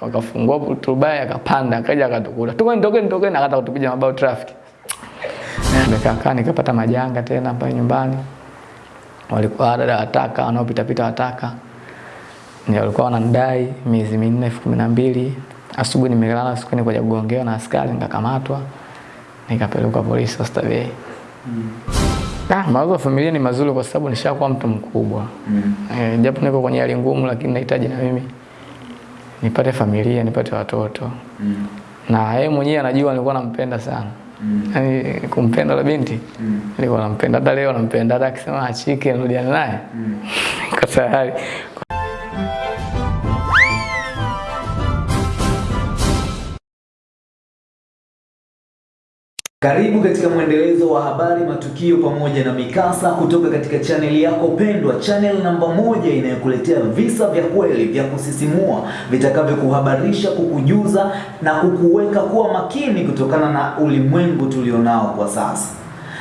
wakafungua turubai akapanda akaja akatukuta Tukeni tokeni tokeni akata kutupiga mabao traffic. Nikakaa nikapata majanga tena pale nyumbani. Walikuwa dada wataka wanaopita pita wataka ndio walikuwa wananidai miezi minne elfu kumi na mbili. Asubuhi nimelala siku ni kwa kugongewa na askari nikakamatwa. Nikapelekwa polisi Oysterbay Ah, mawazo ya familia ni mazuri kwa sababu nishakuwa mtu mkubwa. Mm. E, japo niko kwenye hali ngumu lakini nahitaji na mimi nipate familia, nipate watoto. Mm. Na yeye mwenyewe anajua nilikuwa nampenda sana. Mm. Yaani kumpenda la binti. Mm. Nilikuwa nampenda hata leo nampenda hata akisema achike nirudiane naye. Mm. Kwa tayari. Karibu katika mwendelezo wa habari, matukio pamoja na mikasa kutoka katika chaneli yako pendwa, channel namba moja inayokuletea visa vya kweli vya kusisimua vitakavyokuhabarisha, kukujuza na kukuweka kuwa makini kutokana na ulimwengu tulionao kwa sasa.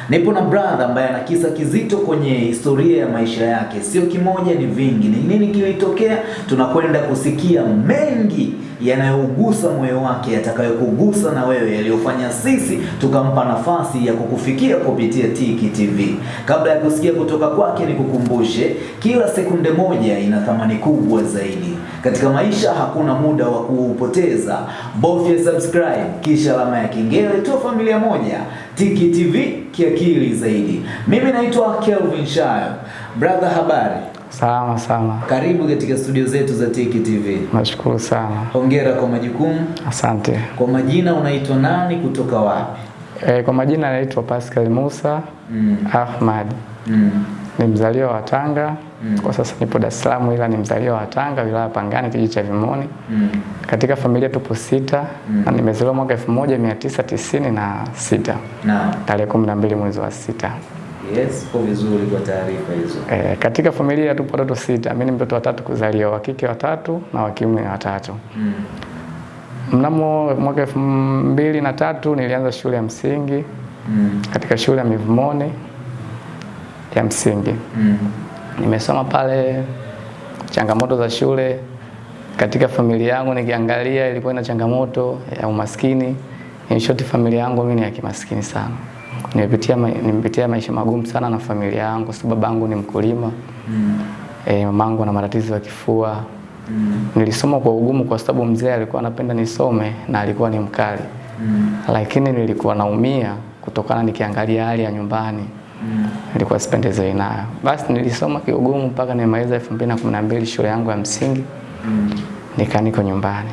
Nipo na brother ambaye ana kisa kizito kwenye historia ya maisha yake, sio kimoja, ni vingi. Ni nini kilitokea? Tunakwenda kusikia mengi yanayougusa moyo wake, yatakayokugusa na wewe, yaliyofanya sisi tukampa nafasi ya kukufikia kupitia Tiki TV. Kabla ya kusikia kutoka kwake, nikukumbushe kila sekunde moja ina thamani kubwa zaidi katika maisha. Hakuna muda wa kuupoteza, bofya subscribe kisha alama ya kengele tu, familia moja Tiki TV kiakili zaidi. Mimi naitwa Kelvin Shayo. Brother, habari? Salama sana. Karibu katika studio zetu za Tiki TV. Nashukuru sana. Hongera kwa majukumu. Asante. Kwa majina unaitwa nani, kutoka wapi? E, kwa majina naitwa Pascal Musa Mm. Ahmad. Mm. Ni mzaliwa wa Tanga. Mm. Kwa sasa nipo Dar es Salaam ila ni mzaliwa wa Tanga, wilaya ya Pangani, kijiji cha Vimoni. Mm. Katika familia tupo sita Mm. na nimezaliwa mwaka 1996 na tarehe 12 mwezi wa sita. Yes, kwa vizuri kwa taarifa hizo. E, katika familia tupo watoto sita. Mimi ni mtoto wa tatu kuzaliwa, wa kike watatu na wa kiume watatu. Mm. Mnamo mwaka elfu mbili na tatu nilianza shule ya msingi Mm. katika shule ya Mivumoni ya msingi. Mm. Nimesoma pale, changamoto za shule katika familia yangu nikiangalia ilikuwa ina changamoto ya umaskini. In short, familia yangu mimi ni ya kimaskini sana. Nimepitia nimepitia maisha magumu sana na familia yangu, sababu babangu ni mkulima. Mm. E, mamangu na matatizo ya kifua. Mm. Nilisoma kwa ugumu kwa sababu mzee alikuwa anapenda nisome na alikuwa ni mkali. Mm. Lakini nilikuwa naumia kutokana nikiangalia hali ya nyumbani. Mm. Nilikuwa sipendezewi nayo. Basi nilisoma kiugumu mpaka nimaliza 2012 shule yangu ya msingi. Mm. Nikaa niko nyumbani.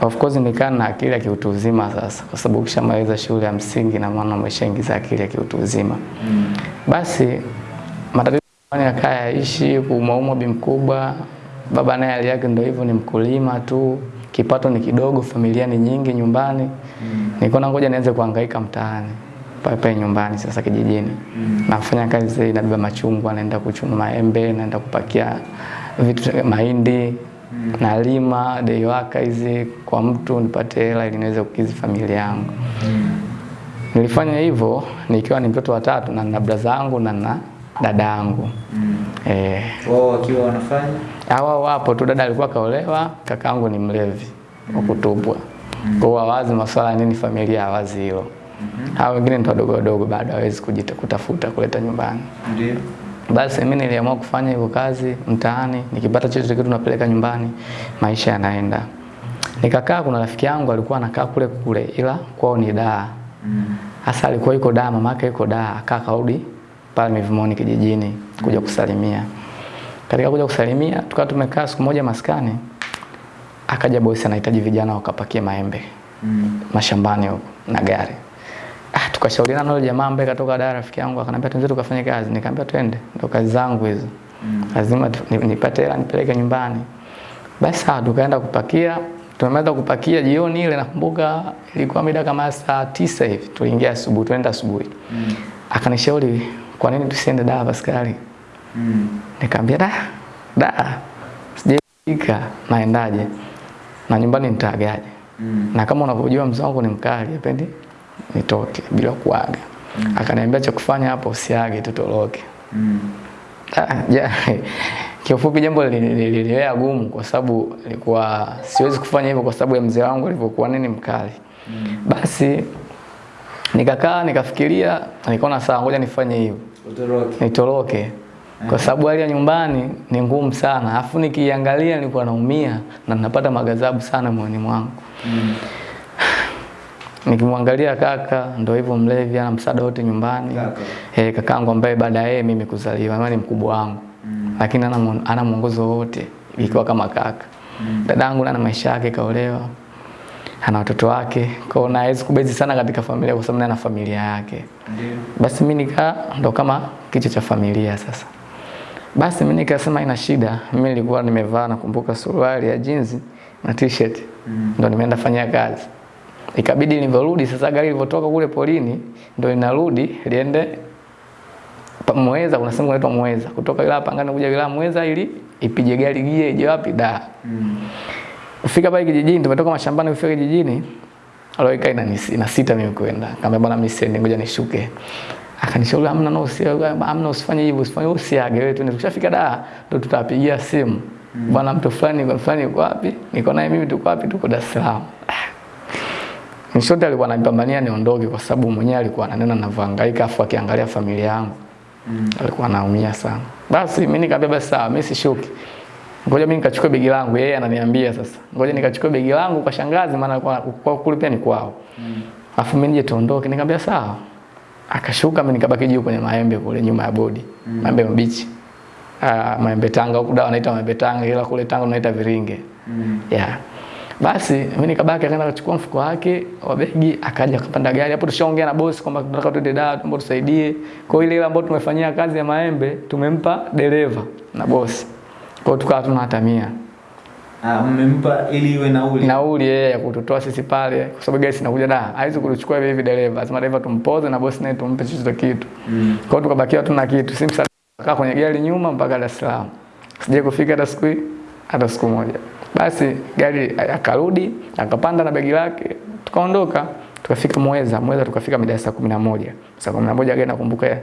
Of course nikaa na akili ya kiutu uzima sasa, kwa sababu ukishamaliza shule ya msingi na maana umeshaingiza akili ya kiutu uzima. Mm. Basi matatizo yakaa yaishi, kuumauma bi mkubwa, baba naye hali yake ndio hivyo, ni mkulima tu, kipato ni kidogo, familia ni nyingi nyumbani. Mm. Nikaona ngoja nianze kuhangaika mtaani pale pale nyumbani sasa kijijini. Mm. Nafanya kazi, nabeba machungwa, naenda kuchuma maembe, naenda kupakia vitu mahindi, Mm. nalima deiwaka hizi kwa mtu nipate hela ili niweze kukidhi familia yangu. Mm. Nilifanya hivyo nikiwa ni mtoto wa tatu na na brada zangu na na dada yangu. Mm. Eh, Wao wakiwa wanafanya? hawa wapo tu, dada alikuwa kaolewa, kakaangu ni mlevi wa Mm. Kwa hiyo hawazi masuala nini familia hawazi hilo. Hao wengine ni wadogo wadogo bado hawezi kutafuta kuleta nyumbani. Ndio. Basi mimi niliamua kufanya hiyo kazi mtaani, nikipata chochote kitu napeleka nyumbani, maisha yanaenda. Nikakaa, kuna rafiki yangu alikuwa anakaa kule kule, ila kwao ni Dar. Mm. Hasa alikuwa yuko daa mama yake yuko daa akaa kaudi pale Mivumoni kijijini kuja kusalimia. Katika kuja kusalimia, tukawa tumekaa siku moja maskani, akaja bosi anahitaji vijana wakapakie maembe Mm. mashambani huko na gari. Ah, tukashauriana na yule jamaa ambaye katoka Dar, rafiki yangu akaniambia twende tukafanye kazi. Nikamwambia twende, ndo kazi zangu hizo. Mm. Lazima mm. nipate hela nipeleke nyumbani. Basi sawa, tukaenda kupakia. Tumemaliza kupakia jioni ile, nakumbuka ilikuwa mida kama saa tisa hivi, tuliingia asubuhi, tuenda asubuhi. Mm. Akanishauri kwa nini tusiende Dar Paskali? Mm. Nikamwambia da, da, sijafika, naendaje? Na nyumbani nitaagaje? Mm. na kama unavyojua mzee wangu ni mkali, apendi nitoke bila kuaga. mm. Akaniambia cha kufanya hapo usiage, tutoroke. Mm. Ah, ja, Kiufupi jambo lililea gumu kwa sababu nilikuwa siwezi kufanya hivyo kwa sababu ya mzee wangu alivyokuwa nini mkali. Mm. Basi nikakaa nikafikiria, nikaona sawa, ngoja nifanye hivyo. Utoroke. Nitoroke. Kwa sababu hali ya nyumbani ni ngumu sana. afu nikiangalia nilikuwa naumia na ninapata magazabu sana moyoni mwangu. Mm. Nikimwangalia kaka ndo hivyo mlevi ana msaada wote nyumbani. Eh, kakaangu ambaye baada ya yeye mimi kuzaliwa, maana ni mkubwa wangu. Mm. Lakini ana ana mwongozo wote ikiwa kama kaka. Mm. Dadangu ana maisha yake kaolewa. Ana watoto wake. Kwa hiyo naweza kubezi sana katika familia kwa sababu ana familia yake. Ndio. Basi mimi nika ndo kama kichwa cha familia sasa. Basi mimi nikasema ina shida. Mimi nilikuwa nimevaa nakumbuka suruali ya jeans na t-shirt. Mm. Ndo nimeenda fanyia kazi. Ikabidi nilivyorudi sasa gari lilivyotoka kule polini ndio linarudi liende Mweza, kuna sehemu inaitwa Mweza, Kutoka ila Pangani kuja ila Mweza ili ipige gari gie ije wapi da. Mm. Fika pale kijijini tumetoka mashambani kufika kijijini. Aloika ina na sita mimi kwenda. Kaambia bwana mimi siendi ngoja nishuke. Akanishauri hamna no usiage, hamna usifanye hivyo, usifanye usiage wewe tu. Tukishafika da ndo tutapigia simu. Mm. Bwana mtu fulani kwa fulani yuko wapi? Niko naye mimi tuko wapi? Tuko Dar es Salaam. Nishote alikuwa ananipambania niondoke kwa sababu mwenyewe alikuwa ananena na vangaika afu akiangalia familia yangu. Mm. Alikuwa anaumia sana. Basi mimi nikamwambia basi sawa, mimi sishuki. Ngoja mimi nikachukue begi langu, yeye ananiambia sasa. Ngoja nikachukue begi langu kwa shangazi maana kwa, kwa kule pia ni kwao. Mm. Afu mimi nije tuondoke, nikamwambia sawa. Akashuka mimi nikabaki juu kwenye maembe kule nyuma ya bodi. Mm. Maembe mabichi. Ah, maembe Tanga huku dawa wanaita maembe Tanga ila kule Tanga tunaita viringe. Mm. Yeah. Basi mimi nikabaki akaenda kuchukua mfuko wake wa begi akaja akapanda gari. Hapo tushaongea na bosi kwamba tunataka tuende Dar, tuombe tusaidie. Kwa ile ile ambayo tumefanyia kazi ya maembe tumempa dereva na bosi. Kwa hiyo tukawa tunahatamia. Ah, mmempa ili iwe nauli. Nauli yeye ya kututoa sisi pale kwa sababu gari sinakuja da. Haizi kuchukua hivi hivi dereva. Lazima dereva tumpoze na bosi naye tumpe chochote kitu. Mm. Kwa hiyo tukabakia tuna kitu. Simsa kwenye gari nyuma mpaka Dar es Salaam. Sije kufika hata siku hii hata siku moja. Basi gari akarudi, akapanda na begi lake, tukaondoka, tukafika Mweza. Mweza tukafika mida saa 11. Saa 11 gari nakumbuka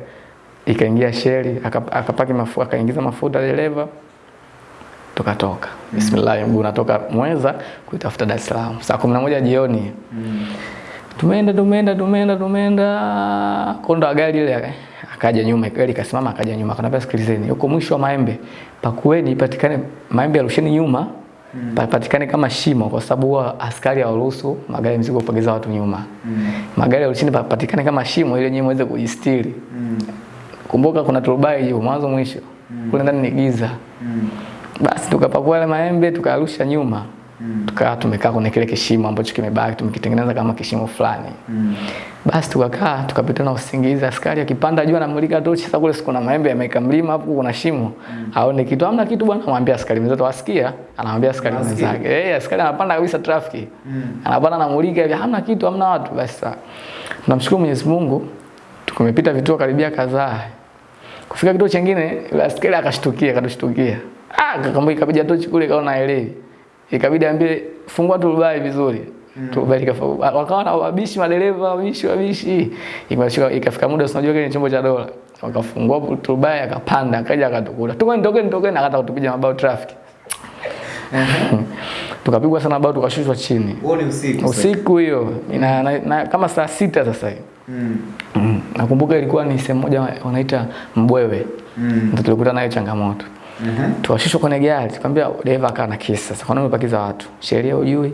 ikaingia sheli, akap- akapaki mafuta, akaingiza mafuta dereva. Tukatoka. Mm. Bismillah, mguu natoka Mweza kuitafuta Dar es Salaam. Saa 11 jioni. Mm. Tumeenda tumeenda tumeenda tumeenda kondo gari ile akaja nyuma gari kasimama akaja nyuma akanambia sikilizeni huko mwisho wa maembe pakueni ipatikane maembe yarusheni nyuma mm. papatikane kama shimo kwa sababu huwa askari hawaruhusu magari mzigo mizigo watu nyuma mm. magari yarusheni papatikane kama shimo ili nyinyi muweze kujistiri mm. kumbuka kuna turubai hiyo mwanzo mwisho mm. kule ndani ni giza mm. basi tukapakua yale maembe tukarusha nyuma Mm. Tukawa tumekaa kwenye kile kishimo ambacho kimebaki tumekitengeneza kama kishimo fulani. Mm. Basi tukakaa tukapita na usingizi, askari akipanda juu anamulika tochi. Sasa kule siku na maembe yameka mlima hapo, kuna shimo mm. aone kitu, amna kitu bwana. Anamwambia askari mwenzetu wasikia, anamwambia askari mwenzake eh, hey, askari anapanda kabisa trafiki mm. anapanda anamulika hivi, hamna kitu, hamna watu. Basi sasa tunamshukuru Mwenyezi Mungu, tukumepita vituo karibia kadhaa. Kufika kituo kingine askari akashtukia, akatushtukia, ah, kakamwambia kabija tochi kule, kaona haelewi ikabidi ambie fungua turubai vizuri. Mm. turubai wakawa na wabishi madereva wabishi wabishi. Ikafika ikafika muda unajua kile chombo cha dola. Wakafungua turubai akapanda akaja akatukuta tukeni tokeni tokeni akataka kutupiga mabao traffic. Tukapigwa sana bao tukashushwa chini. Huo ni usiku. usiku hiyo. Na, na, kama saa sita sasa hivi. Mm. mm. nakumbuka ilikuwa ni sehemu moja wanaita mbwewe. Mm. ndio tulikuta nayo changamoto Mhm. tukashushwa kwenye gari tukamwambia dereva akawa na kisa. sasa kwa nini umepakiza watu sheria hujui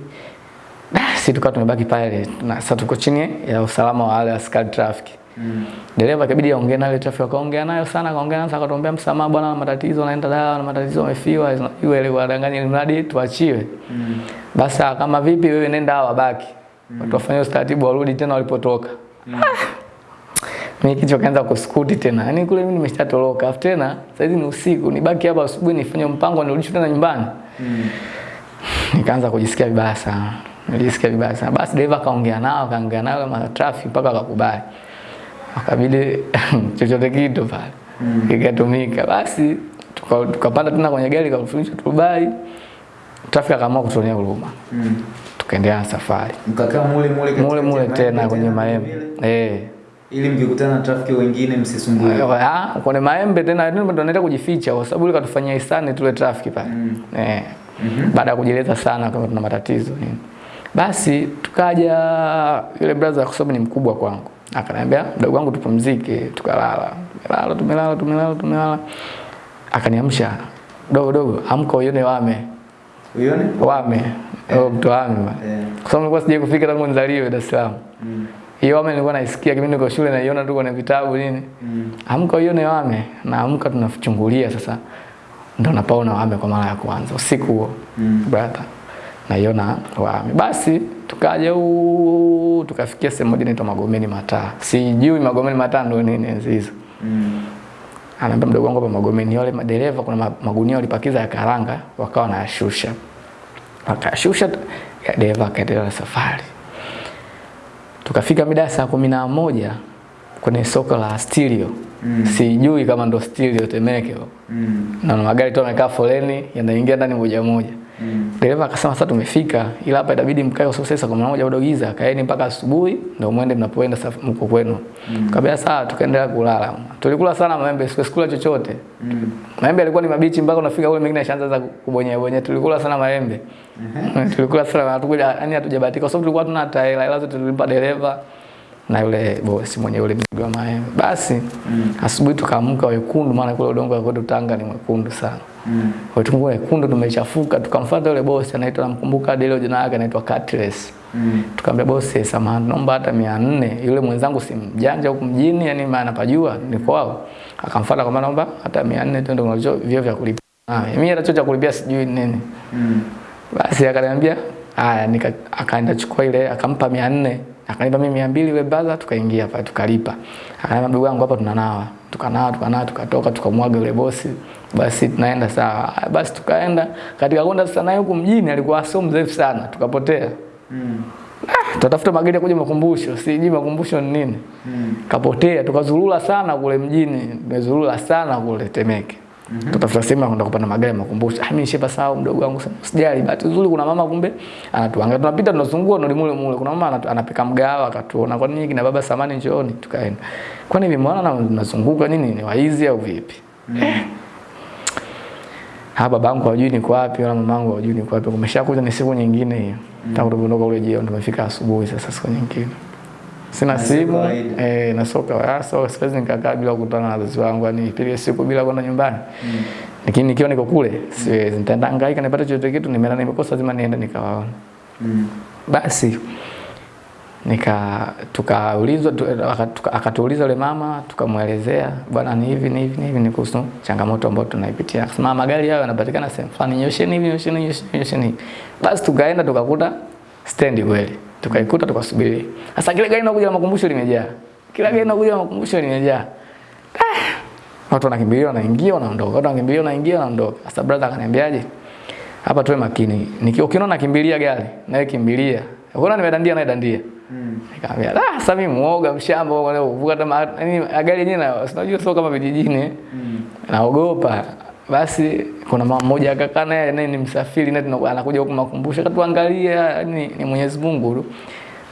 basi tukawa tumebaki pale na sasa tuko chini ya usalama wa wale askari traffic mm. dereva ikabidi aongee na ile traffic akaongea nayo sana akaongea nayo akatuambia msamaha bwana na matatizo naenda dawa na matatizo amefiwa iwe ile wadanganya ni mradi tuachiwe mm. basi kama vipi wewe nenda hawa baki mm. watu wafanye utaratibu warudi tena walipotoka mm. Mimi kichwa kaanza kuskuti tena. Yaani kule mimi nimeshatoroka. Afu tena sasa hizi ni usiku, nibaki hapa asubuhi nifanye mpango nirudishwe tena nyumbani. Mm. Nikaanza kujisikia vibaya sana. Nilisikia vibaya sana. Basi dereva kaongea nao, kaongea nao kama traffic mpaka akakubali. Akabidi chochote kitu pale. Mm. Ikatumika. Basi tukapanda tuka tena kwenye gari kafunisha Dubai. Traffic akaamua kutuonea huruma. Mm. Tukaendelea na safari. Mkakaa mule mule Mule mule tena kwenye maembe. Eh. Ili mkikutana na trafiki wengine msisumbue. Ah, kwenye maembe tena ndio ndo naenda kujificha kwa sababu katufanyia hisani tule trafiki pale. Mm. Eh. Mm -hmm. Baada ya kujieleza sana kama tuna matatizo nini. Basi tukaja yule brother kwa sababu ni mkubwa kwangu. Akaniambia mdogo wangu tupumzike, tukalala. Tumelala, tumelala, tumelala, tumelala. Akaniamsha. Dogo dogo, amka uone wame. Uione? Wame. Oh, mtu wame. Eh. Kwa sababu nilikuwa sijai kufika tangu nizaliwe Dar es Salaam. Mm. Hiyo wame nilikuwa naisikia kipindi niko shule naiona tu kwenye vitabu nini. Mm. Amka uione wame na amka tunachungulia sasa. Ndo napaona wame kwa mara ya kwanza usiku huo. Mm. Brother. Naiona wame. Basi tukaja huu tukafikia sehemu moja inaitwa Magomeni Mataa. Sijui Magomeni Mataa ndo nini enzi hizo. Mm. Anaambia mdogo wangu hapa Magomeni wale madereva kuna magunia walipakiza ya karanga wakawa wanayashusha. Wakashusha dereva akaendelea na safari. Tukafika mida ya saa kumi na moja kwenye soko la Stilio. Mm. Sijui kama ndo Stilio Temeke. Mm. Na magari tu yamekaa foleni yanaingia ndani moja moja. Mm. Dereva akasema sasa tumefika ila hapa itabidi mkae usiku sasa saa kumi na moja bado giza, kaeni mpaka asubuhi ndio muende mnapoenda safari mko kwenu. Mm. Kabla saa tukaendelea kulala. Tulikula sana maembe, sikula chochote. Mm. Maembe yalikuwa ni mabichi mpaka unafika ule mengine yashaanza kubonyea bonyea. Tulikula sana maembe. tulikula sana hatukuja yani hatujabahatika kwa sababu tulikuwa tuna hata hela ila zote tulimpa dereva na yule bosi mwenye ule mzigo wa maembe. Basi Mm. asubuhi tukaamka wekundu maana kule udongo wa kwetu Tanga ni mwekundu sana. Mm. Kwa tumbo wekundu tumechafuka tukamfuata yule bosi anaitwa namkumbuka hadi leo jina lake anaitwa Catless. Mm. Tukamwambia bosi, samahani, naomba hata 400. Yule mwenzangu si mjanja huku mjini, yani maana napajua ni kwao. Akamfuata kwa naomba hata 400 tu ndio vyo vya kulipia. Ah, mimi hata cha kulipia sijui nini. Mm. Basi akaniambia haya, nika akaenda chukua ile akampa 400. Akanipa mimi 200 wewe baza tukaingia hapa tukalipa. Akaniambia ndugu yangu hapa tunanawa. Tukanawa, tukanawa, tukatoka tukamwaga yule bosi. Basi tunaenda sawa. Basi tukaenda katika kwenda sasa naye huku mjini alikuwa sio mrefu sana. Tukapotea. Mm. Tutafuta magari ya kuja makumbusho, sijui makumbusho ni nini. Mm. Kapotea, tukazurura sana kule mjini, tumezurura sana kule Temeke. Mm-hmm. Tutafuta sehemu ya kwenda kupanda magari makumbusho. Ah, mimi nishepa sawa mdogo wangu sana. Sijali, bahati nzuri kuna mama kumbe anatuangalia. Tunapita tunazungua ndo mule mule. Kuna mama anapika mgawa akatuona. Kwa nini kina baba samani njooni tukaenda. Kwa nini mimi na nazunguka nini ni waizi au vipi? Mm. Ha babangu hajui niko wapi wala mamangu hajui niko wapi. Kumeshakuja ni siku nyingine hiyo. Tangu ndo ule jioni tumefika asubuhi sasa siku nyingine. Sina simu eh, na soka ah, so siwezi nikakaa bila kukutana na wazazi wangu, yani nipige siku bila kwenda nyumbani. Mm. Lakini nikiwa niko kule siwezi, nitaenda hangaika nipate chochote kitu, nimeona nimekosa, lazima niende nikawaona. Mm. Basi nika tukaulizwa tu, aka- tuka- akatuuliza yule mama, tukamwelezea bwana, ni hivi ni hivi ni hivi, ni kuhusu changamoto ambayo tunaipitia. Akasema magari hayo yanapatikana sehemu fulani, nyosheni hivi, nyosheni nyosheni, nyosheni. Basi tukaenda tukakuta stendi kweli, tukaikuta tukasubiri. Sasa kile gari linakuja na makumbusho limejaa, kila gari linakuja na makumbusho limejaa. Ah! Watu wanakimbilia wanaingia wanaondoka, watu wanakimbilia wanaingia wanaondoka. Sasa brother akaniambiaje? Hapa tuwe makini. Niki ukiona nakimbilia gari, nawe kimbilia. Ukiona nimedandia na dandia. Mm. Nikamwambia, "Ah, sasa mimi muoga mshamba kwa leo kuvuka hata yaani gari yenyewe na sinajua sio kama vijijini. Mm. Naogopa. Basi kuna mama mmoja akakaa naye naye ni msafiri na tunakuwa anakuja huko makumbusho akatuangalia ni, ni Mwenyezi Mungu tu.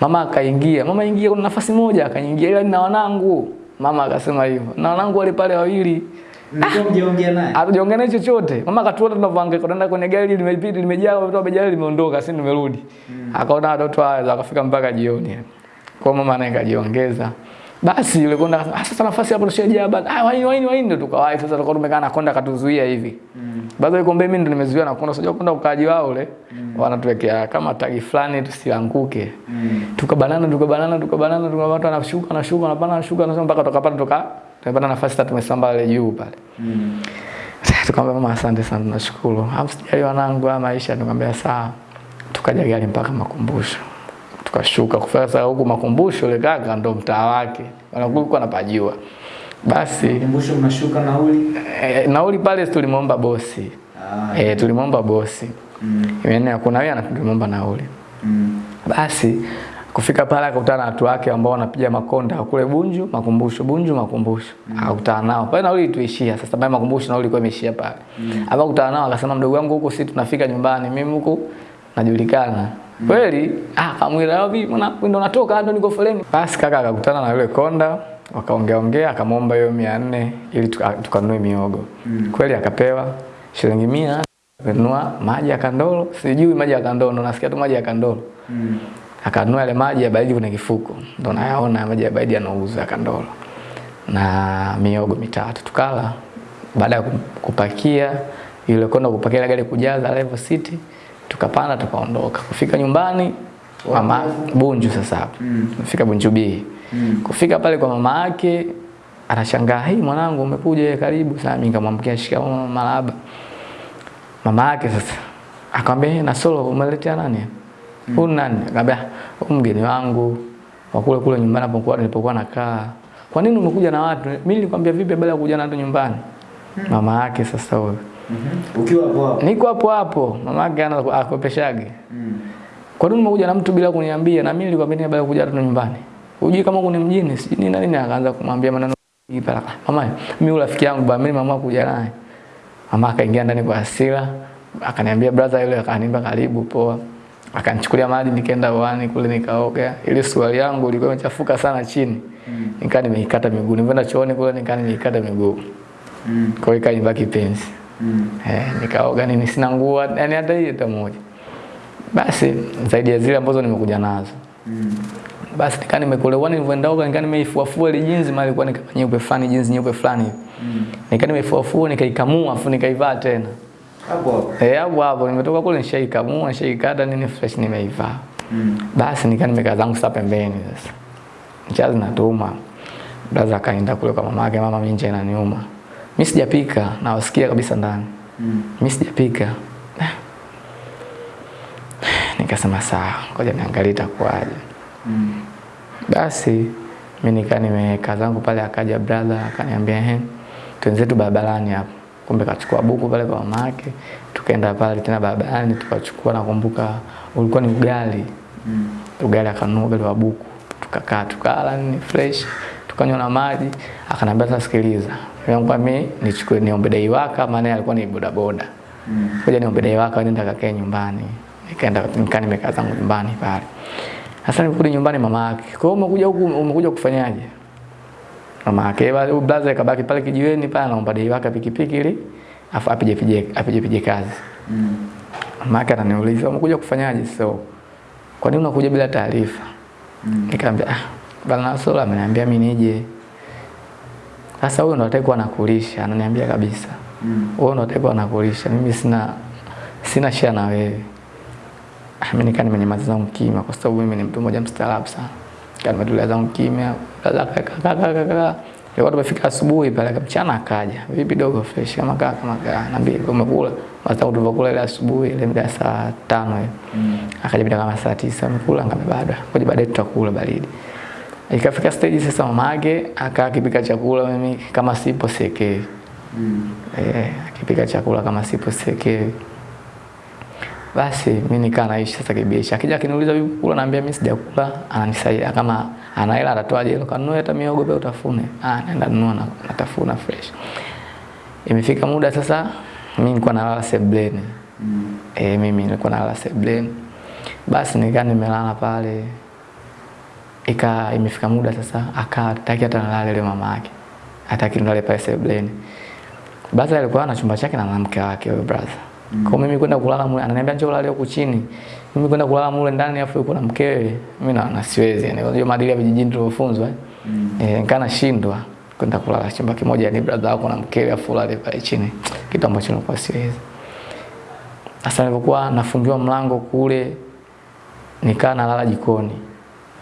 Mama akaingia, mama ingia kuna nafasi moja akaingia ila na wanangu. Mama akasema hivyo. Na wanangu wale pale wawili. Hatujaongea naye chochote. Mama akatuona tunavyohangaika tunaenda kwenye gari limepita limejaa watu wamejaa limeondoka sisi tumerudi. Akaona watoto hao akafika mpaka jioni. Kwa mama naye kajiongeza. Basi yule konda akasema, "Ah, sasa nafasi hapo tushajaa bana. Ah, waini waini waini ndo tukawahi sasa tukawa tumekaa na konda akatuzuia hivi. Mm. Baada yuko mbele mimi ndo nimezuia na konda sasa konda ukaaji wao ule. Mm. Wanatuwekea kama tagi fulani tusianguke. Mm. Tukabanana tukabanana tukabanana tuka watu wanashuka wanashuka wanapanda na sasa mpaka tukapata tuka tumepata nafasi tatu tumesamba ile juu pale. Mm. Tukamwambia mama, asante sana, tunashukuru. Hamsijali wanangu, haya maisha. Tukamwambia sawa. Tukaja gari mpaka makumbusho, tukashuka kufika sasa huku makumbusho. Ile kaka ndo mtaa wake, wanakulikuwa napajua. Basi makumbusho mnashuka nauli? e, nauli pale tulimwomba bosi Ah. e, tulimwomba bosi Mm. Yaani hakuna yeye tulimwomba nauli. Mm. Basi kufika pale akakutana na watu wake ambao wanapiga makonda kule Bunju, makumbusho, Bunju, makumbusho. mm. Akakutana nao. Pale nauli tuishia. Sasa pale makumbusho nauli ilikuwa imeishia pale. Mm. Akakutana nao akasema mdogo wangu huko sisi tunafika nyumbani, mimi huko najulikana. Kweli ah kamwira vipi? mwana ndo natoka ndo niko foleni. Basi kaka akakutana na yule konda wakaongea ongea akamwomba hiyo 400 ili tukanunue miogo. Mm. Kweli akapewa shilingi 100 akanunua maji ya kandolo, sijui maji ya kandolo, nasikia tu maji ya kandolo. Mm. Akanunua yale maji ya baridi kwenye kifuko. Ndo nayaona maji ya baridi yanauza ya kandolo. Na miogo mitatu tukala. Baada ya kupakia ile konda kupakia ile gari kujaza level city tukapanda tukaondoka. Kufika nyumbani mama Bunju sasa hapo. Mm. Kufika Bunju B. Mm. Kufika pale kwa mama yake anashangaa, "Hei mwanangu umekuja karibu." sana." mimi nikamwamkia shikamoo marahaba. Mama yake sasa akamwambia, "Na Nasolo umeletea nani?" Mm. Huyu nani? Akamwambia, "Huyu mgeni wangu wa kule kule nyumbani hapo nilipokuwa nakaa." Kwa nini umekuja na watu? Mimi nilikwambia vipi baada ya kuja na watu nyumbani? Mm. Mama yake sasa huyo. Mhm. Ukiwa hapo hapo. Niko hapo hapo. Mamake anakopeshage. ana akopeshage. Mm. Kwa nini umekuja na mtu bila kuniambia? Na mimi nilikwambia nini baada ya kuja tu nyumbani? Hujui kama kuna mjini, sijui nini nini akaanza kumwambia maneno pala. Mama, mimi rafiki yangu ba mimi mama kuja naye. Mama akaingia ndani kwa hasira, akaniambia brother yule akaniambia karibu poa. Akanichukulia maji nikaenda uani kule nikaoga. Ile swali yangu ilikuwa imechafuka sana chini. Mm. Nikaa nimeikata miguu. Nilipoenda chooni kule nikaa nimeikata miguu. Mm. Kwa hiyo ikanibaki penzi. Mm. Eh, nikaoga nini sina nguo yani hata hii hata moja. Basi zaidi ya zile ambazo nimekuja nazo. Mm. Basi nikaa nimekolewa, nilivyoenda oga nikaa nimeifuafua ile jinzi mali ilikuwa ni kama nyeupe fulani jinzi nyeupe fulani hivi. Mm. Nikaa nimeifuafua nikaikamua afu nikaivaa tena. Hapo hapo. Eh, hapo hapo nimetoka kule nishaikamua nishaikata nini fresh nimeivaa. Mm. Basi nikaa nimekaa zangu sasa pembeni sasa. Nchazi natuma. Brother akaenda kule kwa mama yake, mama mimi nje inaniuma. Mimi sijapika nawasikia kabisa ndani. Mm. Mimi sijapika. Nikasema sawa, ngoja niangalie itakuwaje. Mm. Basi mimi nikaa nimekaa zangu pale, akaja brother akaniambia ehe, twenzetu barabarani hapo. Kumbe kachukua buku pale kwa mama yake, tukaenda pale tena barabarani tukachukua, nakumbuka ulikuwa ni ugali. Mm. Ugali akanunua ugali wa buku, tukakaa tukala ni fresh, tukanywa na maji. Akaniambia sasa, sikiliza, niambia mimi nichukue niombe dai waka, maana alikuwa ni bodaboda. Mm. Ngoja niombe dai waka nenda kakae nyumbani. Nikaenda nikaa nimekaa zangu nyumbani pale. Sasa niliporudi nyumbani mama yake, "Kwa hiyo umekuja huku umekuja kufanyaje?" Mama yake bali blaza kabaki pale kijiweni pale anaomba dai waka pikipiki ili afu apige pije apige pije kazi. Mm. Mama yake ananiuliza, "Umekuja kufanyaje so? Kwa nini unakuja bila taarifa?" Mm. Nikamwambia, "Ah, bwana Sola ameniambia mimi nije." Sasa huyo ndo atakuwa anakulisha, ananiambia kabisa. Mm. Ndo atakuwa anakulisha. Mimi sina sina shia na wewe. Ah, Mimi nikaa nimenyamaza kimya kwa sababu mimi ni mtu mmoja mstaarabu sana. Kaa nimetulia zangu kimya. Kaka kaka kaka. Leo tumefika asubuhi pale mchana akaja. Vipi dogo fresh kama kaka kama kaka. Naambia umekula. Sasa tulipokula ile asubuhi ile muda saa 5 hiyo. Mm. Akaja bila kama saa 9 amekula ngame bado. Ngoja baadaye tutakula baridi. Ikafika stage sasa mamake akaa akipika chakula mimi kama sipo sekei. Mm. Eh, akipika chakula kama sipo seke. Basi mimi nikaa naishi sasa kibiashara. Akija akiniuliza vipi kula naambia mimi sijakula, ananisaidia kama ana hela atatoaje hilo kanunue hata miogo pia utafune. Ah, naenda nunua na natafuna fresh. Imefika muda sasa mimi nilikuwa nalala sebleni. Mm. Eh, mimi nilikuwa nalala sebleni. Basi nikaa nimelala pale. Ika imefika muda sasa akaa hataki hata nalale yule mama yake. Hataki nilale pale sebleni. baza alikuwa na chumba chake na mwanamke wake yule brother. Mm. Kwa mimi kwenda kulala mule, ananiambia njoo ulale huku chini. Mimi kwenda kulala mule ndani afu yuko na mkewe. Mimi na, na siwezi yani. Unajua maadili ya vijijini tuliofunzwa. Eh, Mm. e, nikana shindwa kwenda kulala chumba kimoja ni brother wako na mkewe afu ulale pale chini. Kitu ambacho nilikuwa siwezi. Sasa nilipokuwa nafungiwa mlango kule nikaa nalala jikoni.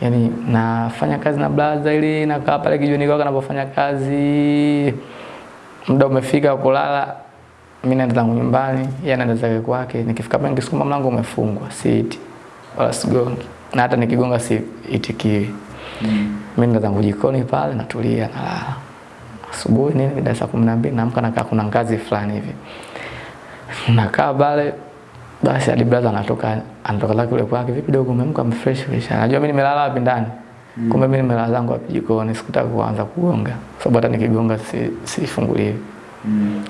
Yaani nafanya kazi na blaza ili nakaa pale kijiweni kwake anapofanya kazi. Muda umefika kulala, mimi naenda zangu nyumbani, yeye anaenda zake kwake. Nikifika pale nikisukuma mlango umefungwa, siiti wala sigongi, na hata nikigonga si itikiwi. Mm. Mimi naenda zangu jikoni pale, natulia, nalala. Asubuhi nini, mida saa kumi na mbili naamka, nakaa kuna ngazi fulani hivi, nakaa pale basi hadi brother anatoka anatoka zake kule kwake, vipi dogo, umeamka mfresh fresh? Anajua mimi nimelala wapi ndani. Mm. Kumbe mimi nimelala zangu wapi jikoni, sikutaka kuanza kugonga. Sababu hata nikigonga si sifunguliwi. Mm.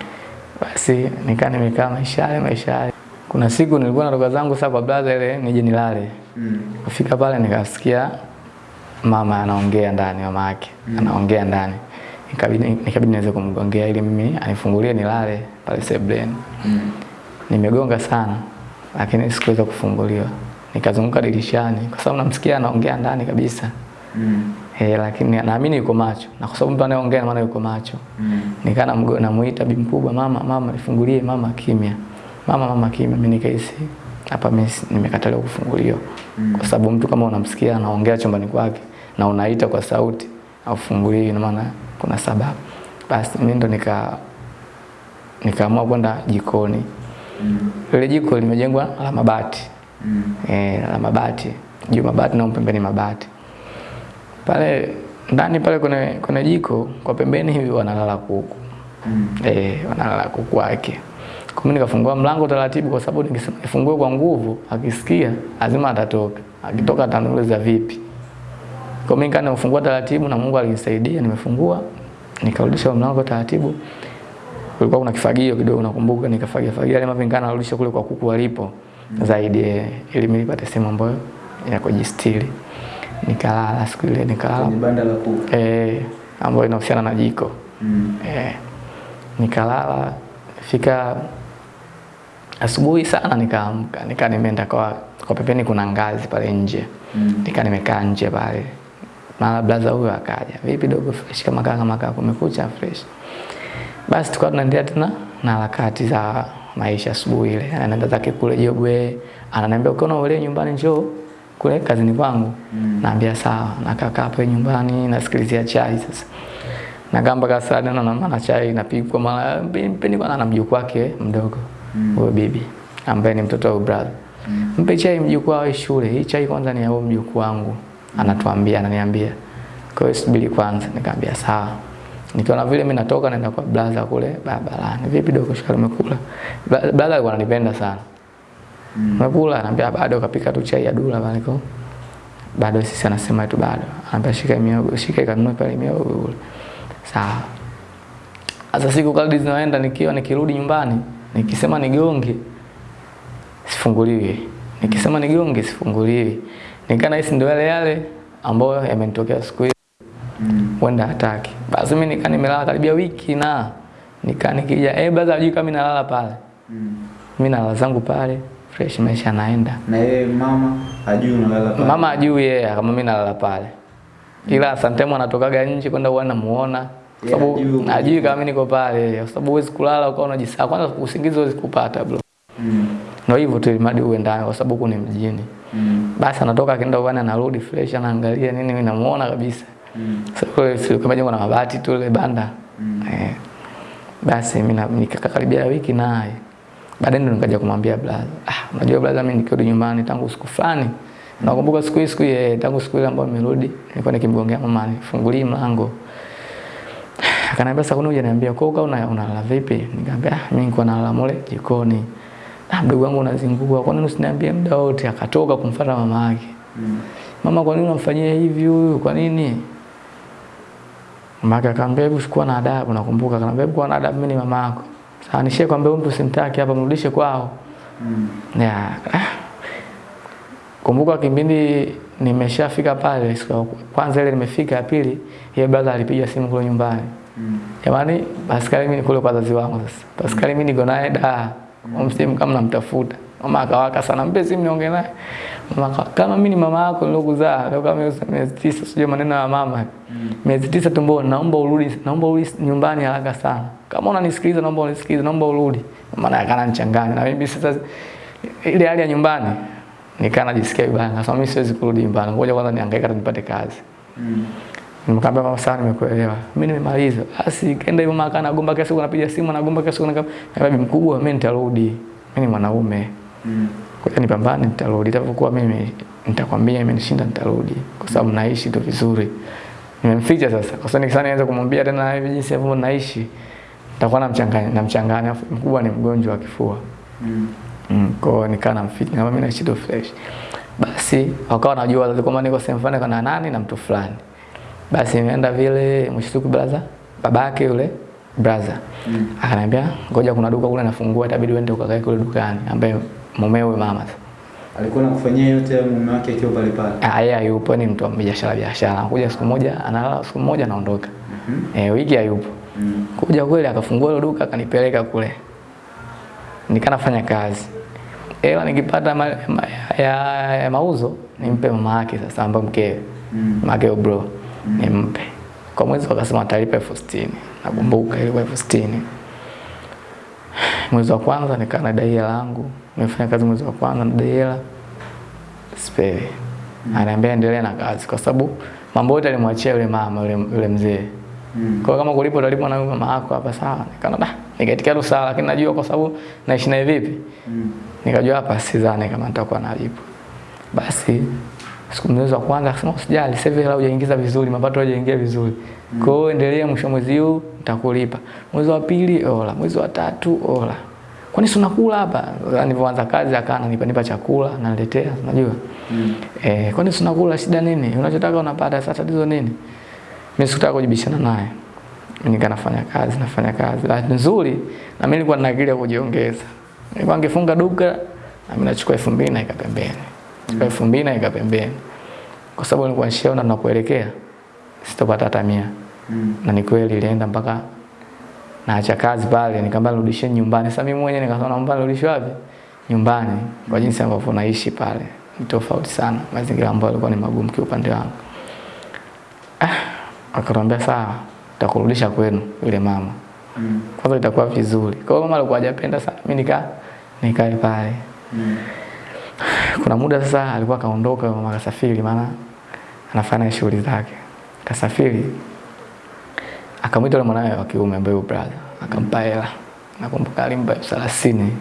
Basi nikaa nimekaa maisha yale maisha yale. Kuna siku nilikuwa natoka zangu sasa kwa brother ile nije nilale. Mm. Kufika pale nikasikia mama anaongea ndani, mama yake Mm. anaongea ndani. Nikabidi nikabidi niweze kumgongea ili mimi anifungulie nilale pale sebleni. Mm. Nimegonga sana lakini sikuweza kufunguliwa. Nikazunguka dirishani kwa sababu namsikia anaongea ndani kabisa. Mm. Eh, lakini naamini yuko macho. Na kwa sababu mtu anayeongea maana yuko macho. Mm. Nikaa namgo- namuita bi mkubwa, mama mama nifungulie, mama kimya. Mama mama kimya, mimi nikahisi hapa mimi nimekataliwa kufunguliwa. Mm. Kwa sababu mtu kama unamsikia anaongea chumbani kwake na unaita kwa sauti aufunguliwi, ina maana kuna sababu. Basi mimi ndo nika nikaamua kwenda jikoni. Mm. Ile jiko limejengwa la mabati. Mm. Eh, la mabati. Juu mabati na pembeni mabati. Pale ndani pale kuna kuna jiko kwa pembeni hivi wanalala kuku. Mm. Eh, wanalala kuku wake. Kwa mimi nikafungua mlango taratibu kwa sababu nikisema nifungue kwa nguvu, akisikia lazima atatoka. Akitoka ataniuliza vipi. Kwa mimi kana ufungua taratibu na Mungu alinisaidia nimefungua nikarudisha mlango taratibu. Kulikuwa kuna kifagio kidogo nakumbuka nikafagia fagia yale mavi nikana narudisha kule kwa kuku walipo mm. zaidi ili mimi nipate sehemu ambayo ya kujistiri. Nikalala siku ile nikalala Kwenye banda la kuku. eh ambayo inahusiana na jiko. Mm. Eh, nikalala fika asubuhi sana nikaamka nika nimeenda kwa kwa pembeni kuna ngazi pale nje Mm. nika nimekaa nje pale mara blaza huyo akaja vipi dogo fresh kama kaka kama kaka kumekucha fresh basi tukawa tunaendelea tena na harakati za maisha asubuhi ile. Anaenda zake kule Jogwe ananiambia ukiona ule nyumbani njoo kule kazini kwangu. Mm. naambia sawa. Nakakaa hapo nyumbani nasikilizia chai sasa. Nagamba kasa na na maana chai inapikwa mara mpeni kwa na mjukuu wake mdogo Mm. huyo bibi ambaye ni mtoto wa brother. Mm. mpe chai mjukuu wa shule. Hii chai kwanza ni ya huyo mjukuu wangu anatuambia ananiambia. Kwa hiyo subiri kwanza. Nikamwambia sawa nikiona vile mimi natoka naenda kwa brother kule barabarani. Vipi dogo shikali umekula? Brother alikuwa ananipenda sana. Mm. umekula? Anambia bado kapika tu chai ya dula pale kwa bado sisi anasema tu bado. Anambia shika miogo shika ikanunue pale miogo kule. sawa. Sasa siku kadri zinaenda nikiwa nikirudi nyumbani nikisema nigonge sifunguliwi. Nikisema nigonge sifunguliwi. Nikana hisi ndio yale yale ambayo yamenitokea siku hiyo Mm. huenda hataki basi mimi nikaa nimelala karibia wiki na nikaa nikija eh brother hajui kama nalala pale Mm. mimi nalala zangu pale fresh maisha naenda. Na yeye mama ajui unalala pale. Mama ajui yeye yeah, kama mimi nalala pale. Ila sometimes anatokaga nje kwenda huwa namuona. Kwa sababu yeah, uko ajui kama mimi niko pale. Kwa sababu huwezi kulala ukawa unajisahau. Kwanza usingizi huwezi kupata bro. Mm. Ndio hivyo tu ilimadi uwe ndani kwa sababu kuna mjini. Mm. Basi anatoka akienda uwani anarudi fresh anaangalia nini mimi namuona kabisa. Mm. Kwa kule sio jengo na mabati tu ile banda. Mm. Eh. Basi mimi nikakaribia wiki naye. Baadaye ndo nikaja kumwambia brother, ah, unajua brother mimi nikirudi nyumbani tangu siku fulani. Nakumbuka siku hii siku ile tangu siku ile ambayo nimerudi, nilikuwa nikimgongea mama nifungulie mlango. Akaniambia sasa kunuja niambia kwa uka una unalala vipi? Nikamwambia ah, mimi niko nalala mule jikoni. Ah, mdogo wangu unazingua, kwa nini usiniambie muda wote? Akatoka kumfuata mama yake. Mm. Mama, kwa nini unamfanyia hivi huyu? Kwa nini? Yake akamwambia hebu chukua na adabu, nakumbuka akamwambia hebu kuwa na adabu, mimi ni mama yako. Sasa nishie kwambia huyu mtu simtaki hapa, mrudishe kwao. Mm. Ya. ah. Kumbuka kipindi nimeshafika pale kwanza ile nimefika ya pili, yeye brother alipiga simu kule nyumbani. Mm. Jamani, Pascal mimi kule kwa wazazi wangu sasa. Pascal mimi niko naye da. Umsimu kama namtafuta. Mama akawaka sana, mpe simu niongee naye. Mama aka- kama mimi ni mama yako nilokuzaa, kama miezi tisa sijui maneno ya mama. Miezi tisa tumboni, naomba urudi, naomba urudi nyumbani haraka sana. Kama unanisikiliza naomba unisikilize, naomba urudi. Maana akana nichanganya na mimi sasa ile hali ya nyumbani nikaa najisikia vibaya. Nasema mimi siwezi kurudi nyumbani. Ngoja kwanza niangaika hata nipate kazi. Mm. Nikamwambia mama sawa nimekuelewa. Mimi nimemaliza. Basi kaenda hivyo mama anagomba kesho, anapiga simu anagomba kesho, anapiga bibi mkubwa mimi nitarudi. Mimi ni mwanaume. Mm. Kwa hiyo nipambane nitarudi. Itakapokuwa mimi nitakwambia imenishinda nitarudi kwa sababu naishi tu vizuri. Nimemficha sasa. Kwa sababu nikisana nianze kumwambia tena hivi jinsi ambavyo naishi nitakuwa namchanganya namchanganya. Alafu Mkubwa ni mgonjwa wa kifua. Mm. Mm, kwa hiyo nikaa namficha kama mimi naishi tu fresh. Basi wakawa wanajua wazazi kwamba niko sehemu fulani kana nani na mtu fulani. Basi imeenda vile mshituku brother babake yule brother Mm. akaniambia ngoja kuna duka kule nafungua itabidi uende ukakae kule dukani ambaye mumewe mama. Alikuwa anakufanyia yote mume wake akiwa pale pale. Ah, yeye hayupo, ni mtu wa biashara biashara. Anakuja siku moja, analala siku moja anaondoka. Mm -hmm. Eh, wiki hayupo. Mm. Kuja kweli akafungua ile duka akanipeleka kule. Nikanafanya kazi. Hela nikipata ma, ma, ya, ya mauzo nimpe mama yake sasa ambaye mkewe. Mm. Mama yake bro nimpe. Kwa mwezi wakasema atalipa elfu sitini. Nakumbuka ilikuwa elfu sitini. Mwezi wa kwanza nikaa na dai hela yangu. Nimefanya kazi mwezi wa kwanza na dai hela. Sipewi. Ananiambia endelea na kazi kwa sababu mambo yote alimwachia yule mama yule, yule mzee. Mm. Kwa kama kulipo utalipo na mama yako hapa sawa. Nikaona da, nikaitikia tu sawa lakini najua kwa sababu naishi naye vipi. Mm. Nikajua hapa sidhani kama nitakuwa nalipo. Basi siku mwezi wa kwanza akasema usijali, sasa hivi hela hujaingiza vizuri, mapato hujaingia vizuri. Kwa hiyo endelea, mwisho mwezi huu nitakulipa. Mwezi wa pili ola, mwezi wa tatu ola. Kwani si unakula hapa? Nilipoanza kazi akawa ananipa nipa chakula, ananiletea, unajua? Mm. Eh, kwani si unakula shida nini? Unachotaka unapata, sasa tatizo nini? Mimi sikutaka kujibishana naye. Mimi nika nafanya kazi, nafanya kazi. Bahati nzuri na mimi nilikuwa na akili ya kujiongeza. Nilikuwa ningefunga duka na mimi nachukua 2000 naika pembeni. Chukua 2000 naika pembeni. Kwa sababu nilikuwa nishaona tunapoelekea sitopata hata 100. Mm. Na ni kweli ilienda mpaka naacha kazi pale nikamwambia nirudishe nyumbani. Sasa mimi mwenyewe nikasema naomba nirudishie wapi? Nyumbani. Kwa jinsi ambavyo naishi pale. Ni tofauti sana. Mazingira ambayo yalikuwa ni magumu kwa upande wangu. Ah, akaniambia sawa, nitakurudisha kwenu yule mama. Mm. Kwanza itakuwa vizuri. Kwa hiyo mama alikuwa hajapenda sana. Mimi nika nikae pale. Mm. Kuna muda sasa alikuwa kaondoka mama kasafiri maana anafanya shughuli zake. Kasafiri. Akamwita yule mwanawe wa kiume ambaye yupo brother, akampa hela. Nakumbuka alimpa elfu thelathini.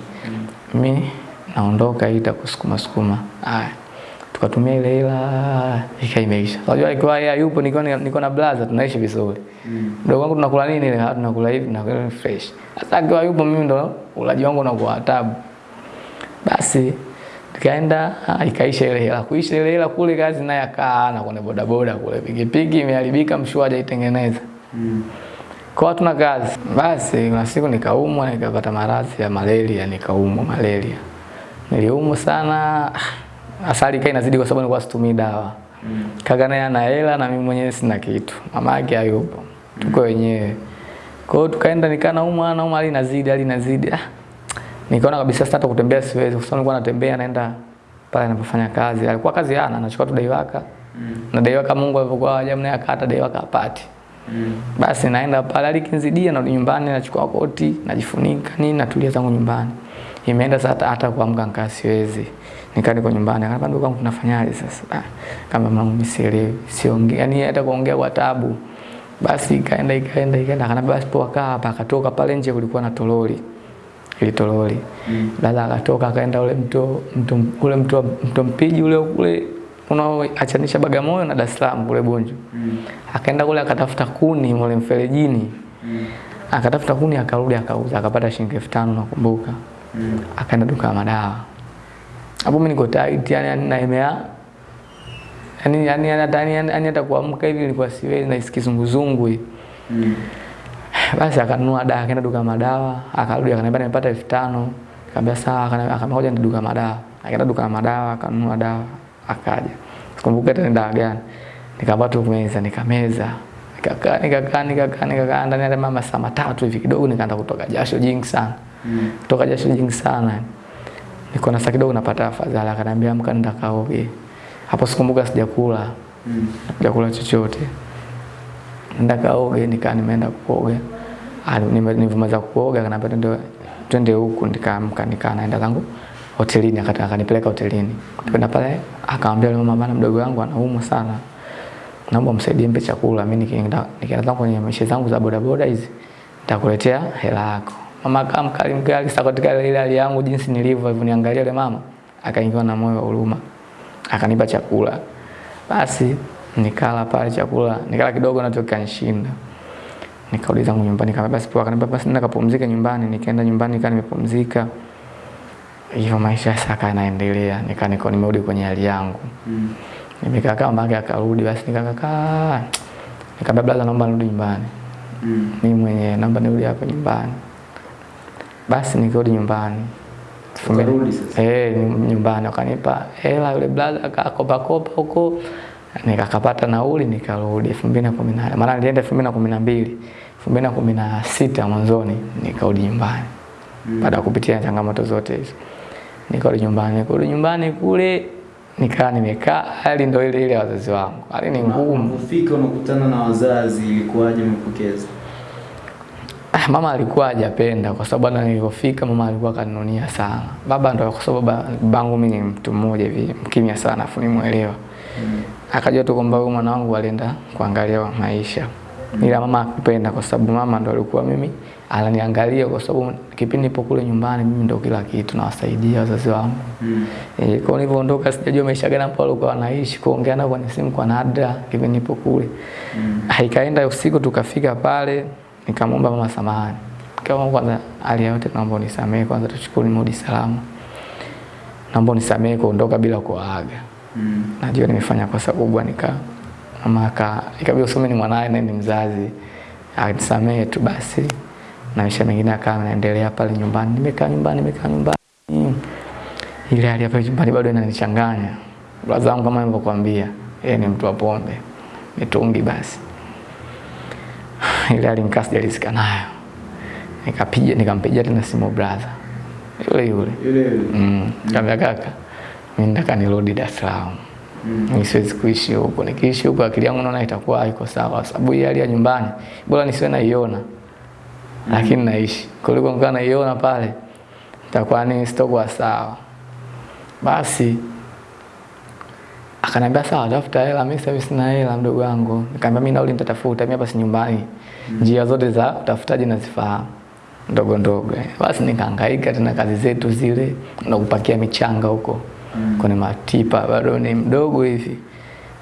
Mimi naondoka hii itakusukuma sukuma. Haya. Tukatumia ile hela ikaimeisha. Unajua alikuwa yeye yupo niko niko na brother tunaishi vizuri. Mm. Mdogo wangu tunakula nini ile? Ah, tunakula hivi tunakula fresh. Sasa akiwa yupo mimi ndo ulaji wangu unakuwa tabu. Basi tukaenda ah, ikaisha ile hela. Kuisha ile hela kule kazi naye akaa na kwenye bodaboda kule. Pikipiki imeharibika mshua hajaitengeneza. Mm. Kwa watu hatuna kazi. Basi kuna siku nikaumwa nikapata maradhi ya malaria, nikaumwa malaria. Niliumwa sana. Asali kai inazidi kwa sababu nilikuwa situmii dawa. Mm. Kaka naye ana hela na mimi mwenyewe sina kitu. Mama yake hayupo. Tuko wenyewe. Kwa hiyo tukaenda nikaa naumwa naumwa hali inazidi hali inazidi. Ah. Nikaona kabisa sasa hata kutembea siwezi kwa sababu nilikuwa natembea naenda pale ninapofanya kazi. Alikuwa kazi hana, anachukua tu daiwaka. Mm. Na daiwaka Mungu alivyokuwa hajamnea naye akata daiwaka apati. Mm. Basi naenda pale alikinzidia na nyumbani nachukua koti, najifunika nini natulia zangu nyumbani. Imeenda sasa hata, kuamka nikaa siwezi. Nikaa niko nyumbani, akaniambia ndugu yangu tunafanyaje sasa? Ah, kama mwanangu msielewi, siongea yani hata kuongea kwa taabu. Basi ikaenda ikaenda ikaenda, akaniambia basi poa kaa hapa, akatoka pale nje kulikuwa na toroli. Ile toroli. Mm. Dada akatoka akaenda ule mto mto ule mto mto Mpiji ule ule unaoachanisha Bagamoyo na Dar es Salaam kule Bunju. Mm. Akaenda kule akatafuta kuni mule mferejini. Mm. Akatafuta kuni akarudi akauza akapata shilingi 5000 nakumbuka. Mm. Akaenda duka la madawa. Hapo mimi niko tight yani na naemea. Yani yani yani yani hata kuamka hivi nilikuwa siwezi na kizunguzungu hivi. Mm. Basi akanunua dawa, akaenda duka la madawa, akarudi akaniambia nimepata 5000. Nikamwambia sawa, akaniambia ngoja la madawa. Akaenda duka la madawa, akanunua dawa, akaja. Sikumbuka hata ni dawa gani. Tu meza, nikameza. Nikakaa, nikakaa, nikakaa, nikakaa ndani ya mama saa matatu hivi kidogo nikaanza kutoka jasho jingi sana. Mm. Kutoka jasho jingi sana. Niko na saa kidogo napata afadhali, akaniambia amka nenda kaoge. Hapo sikumbuka sijakula, Mm. sijakula chochote. Nenda kaoge, nikaa nimeenda kuoga. Nime- kuoga akaniambia twende twende huku, nikaamka nikaa naenda zangu hotelini, akanipeleka hotelini. Kwenda pale akaambia yule mama, bana mdogo wangu anaumwa sana. Naomba msaidie mpe chakula. Mimi nikienda nikienda kwenye maisha zangu za bodaboda hizi nitakuletea hela yako. Mama kama mkali mkali sasa katika ile hali yangu jinsi nilivyo hivyo niangalia yule mama akaingiwa na moyo wa huruma. Akanipa chakula. Basi nikala pale chakula, nikala kidogo na kikanishinda. Nikarudi zangu nyumbani kama basi poa, akanipa basi nenda kapumzike nyumbani. Nikaenda nyumbani nikaa nimepumzika. Hivyo maisha saka yanaendelea. Nika niko nimerudi kwenye hali yangu. Mm. Nimekaa kama mbake akarudi basi nikakaa. Nikamwambia brother naomba nirudi nyumbani. Mm. Mimi mwenyewe naomba nirudi hapo nyumbani. Basi nikarudi nyumbani. Eh, nyumbani wakanipa hela, yule brother akakopa kopa huko, nikakapata nauli nikarudi elfu mbili na kumi na maana nilienda elfu mbili na kumi na mbili elfu mbili na kumi na sita mwanzoni nikarudi nyumbani baada ya kupitia changamoto zote hizo nikarudi nyumbani. Kurudi nyumbani kule nikaa nimekaa, hali ndio ile ile wazazi wangu, hali ni ngumu. ufike unakutana na wazazi, ilikuwaje mpokeza Ah, mama alikuwa hajapenda kwa sababu hata nilipofika mama alikuwa kaninunia sana. Baba ndo kwa sababu bangu mimi ni mtu mmoja hivi mkimya sana afu nimuelewa. Mm. Akajua tu kwamba huyu mwanangu alienda kuangalia maisha. Mm. Ila mama akupenda kwa sababu mama ndo alikuwa mimi ananiangalia kwa sababu kipindi nipo kule nyumbani mimi ndio kila kitu nawasaidia wazazi wangu. Mm. E, kwa nilivyoondoka sijajua maisha gani ambayo walikuwa wanaishi, kuongea nao kwenye simu kwa nadra kipindi nipo kule. Mm. Haikaenda usiku tukafika pale, nikamwomba mama samahani. Kama kwanza hali yote naomba unisamehe kwanza tuchukue mudi salama. Naomba unisamehe kuondoka bila kuaga. Mm. Najua nimefanya kosa kubwa nika mama aka ikabidi usome ni mwanae na ni mzazi. Anisamehe tu basi. Na maisha mengine akawa anaendelea pale nyumbani. Nimekaa nyumbani, nimekaa nyumbani. Ile hali hapa nyumbani bado inanichanganya. Brother zangu kama nilivyokuambia, yeye ni mtu wa pombe. Mitungi basi. Ile hali nikaa sijalizika nayo. Nikapiga nikampigia tena simu brother. Yule yule. Yule yule. Mm. Kaambia kaka, mimi nataka nirudi Dar es Salaam. Mm. Siwezi kuishi huko. Nikiishi huko akili yangu naona itakuwa haiko sawa sababu hii hali ya nyumbani bora nisiwe naiona. Lakini naishi. Kuliko nikiwa naiona pale itakuwa ni sitokuwa sawa. Basi akaniambia sawa, tafuta hela. Mimi sasa sina hela mdogo wangu. Nikamwambia mimi nauli nitatafuta, mimi hapa si nyumbani. Njia zote za utafutaji nazifahamu ndogo ndogo. Basi nikahangaika tena kazi zetu zile na kupakia michanga huko Mm. kwenye matipa, bado ni mdogo hivi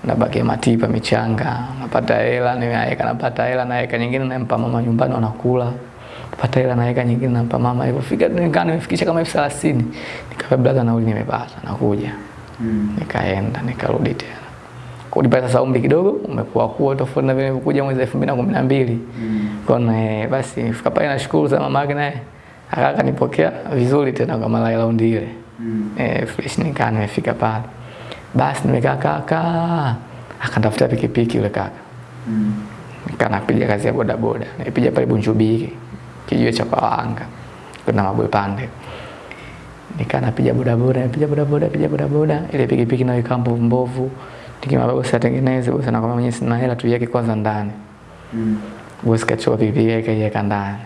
nabakia matipa michanga, napata hela, niweka, napata hela, naweka nyingine nampa mama nyumbani wanakula, napata hela naweka nyingine nampa mama. Alipofika nikaa nimefikisha kama elfu thelathini nikamwambia brother, nauli nimepata, nakuja. Mm. Nikaenda nikarudi tena kulipa sasa, umri kidogo umekuwa kuwa tofauti na vile nilivyokuja mwezi elfu mbili na kumi na mbili Mm. Kona eh, basi nifika pale nashukuru sana mama yake naye akaka nipokea vizuri tena kama la raundi ile. Mm. Eh, fresh nikaa nimefika pale. Basi nimekaa kaka. Akanitafutia pikipiki yule kaka. Mm. Nikaa napiga kazi ya bodaboda boda. Nipiga pale Bunjubiki. Kijiwe cha kawanga Kuna mabwe pande. Nikaa napiga boda boda, napiga boda boda, napiga boda boda. Ile pikipiki nayo ikawa mbovu mbovu. Nikimwambia bosi atengeneze, bosi anakwambia mwenyewe sina hela tuiweke kwanza ndani. Mm. Bosi kachukua pikipiki yake kaiweka ndani.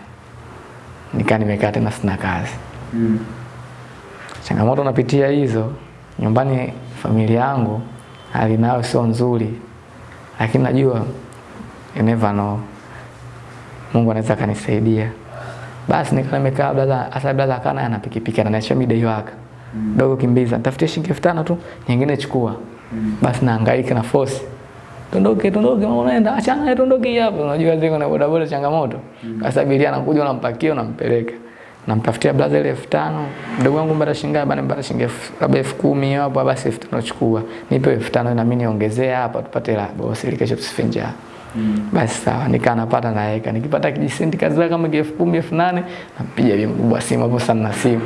Nikaa nimekaa tena sina kazi. Mm. Changamoto napitia hizo nyumbani, familia yangu hali nayo sio nzuri, lakini najua you never know, Mungu anaweza akanisaidia. Basi nikaa nimekaa, blaza hasa blaza akana ana pikipiki ananiachia midai waka Mm. dogo, kimbiza tafutie shilingi elfu tano tu, nyingine chukua. Mm. Basi nahangaika na force Tondoke, tondoke, mama unaenda, achana naye, tondoke hapo. Unajua ziko na bodaboda changamoto. Basi abiria anakuja unampakia unampeleka. Namtafutia blaza ile elfu tano. Mdogo wangu mbara shilingi ngapi? Mbara shilingi labda elfu kumi hapo basi elfu tano chukua. Nipe elfu tano na mimi niongezee hapa tupate la bosi ile kesho tusife njaa. Mm. Basi sawa, nikaa napata naweka. Nikipata kijisenti kazi kama elfu kumi elfu nane nampiga bi mkubwa simu hapo sana na simu.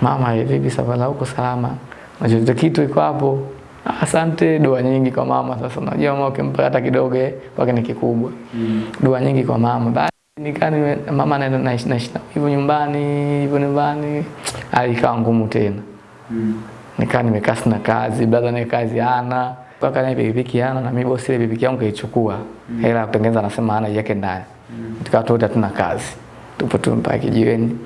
Mama, vipi safari huko salama? Unajua kitu iko hapo. "Ah, Asante, dua nyingi kwa mama. Sasa unajua mama ukimpa hata kidogo eh, kwake ni kikubwa. Mm. Dua nyingi kwa mama. Basi nikani mama na naishi naishi na- hivyo nyumbani, hivyo nyumbani. Hali ikawa ngumu tena. Mm. Nikaa nimekaa sina kazi, brother naye kazi hana. Mpaka naye pikipiki yana na mimi bosi ile pikipiki yangu kaichukua. mm. Hela kutengeneza anasema ana yake ndani. mm. Tukawa tu tuna kazi. Tupo tu mpaka kijiweni.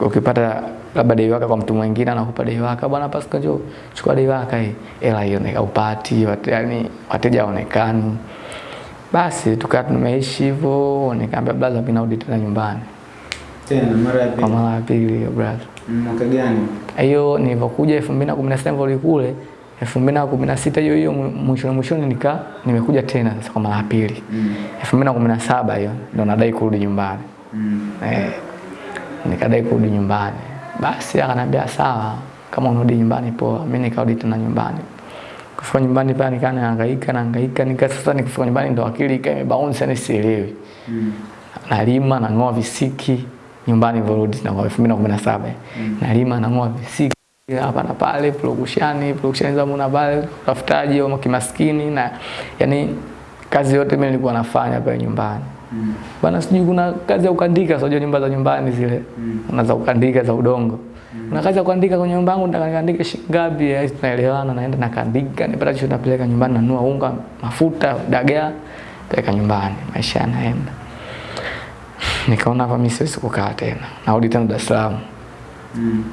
Ukipata labda dai waka kwa mtu mwingine anakupa dai waka, bwana Pascal njoo chukua dai waka hii. Hela hiyo ni upati, wate, yani wateja waonekani Basi tukawa tumeishi hivyo, nikamwambia brother mimi narudi tena nyumbani. Tena mara ya pili Kwa mara ya pili brother. Mwaka gani? hiyo kumi na sita kule elfu mbili na kumi na sita hiyo hiyo mwishoni mwishoni nika nimekuja tena sasa kwa mara ya pili. Mm. elfu mbili na kumi na saba hiyo ndo nadai kurudi nyumbani. Mm. eh, nikadai kurudi nyumbani. Basi akanambia sawa kama unarudi nyumbani poa Mimi nikarudi tena nyumbani. Kufika nyumbani pale nikaa nahangaika nahangaika nika sasa nikifika nyumbani ndo akili ikawa imebaunce yani sielewi. Mm. nalima nang'oa visiki nyumbani vorudi na kwa 2017 nalima nang'oa visiki hapa na pale production production za muna pale utafutaji au kimaskini na yani kazi yote mimi nilikuwa nafanya pale nyumbani Mm. bana sijui kuna kazi ya kuandika sio nyumba za nyumbani zile Mm. na za kuandika za udongo mm. na kazi ya kuandika kwenye nyumba yangu nataka nikaandike shilingi ngapi eh, tunaelewana naenda nakandika nipata chochote napeleka nyumbani nanua unga mafuta dagaa peleka nyumbani maisha yanaenda nikaona hapa mimi siwezi kukaa tena narudi tena Dar es Salaam Mm.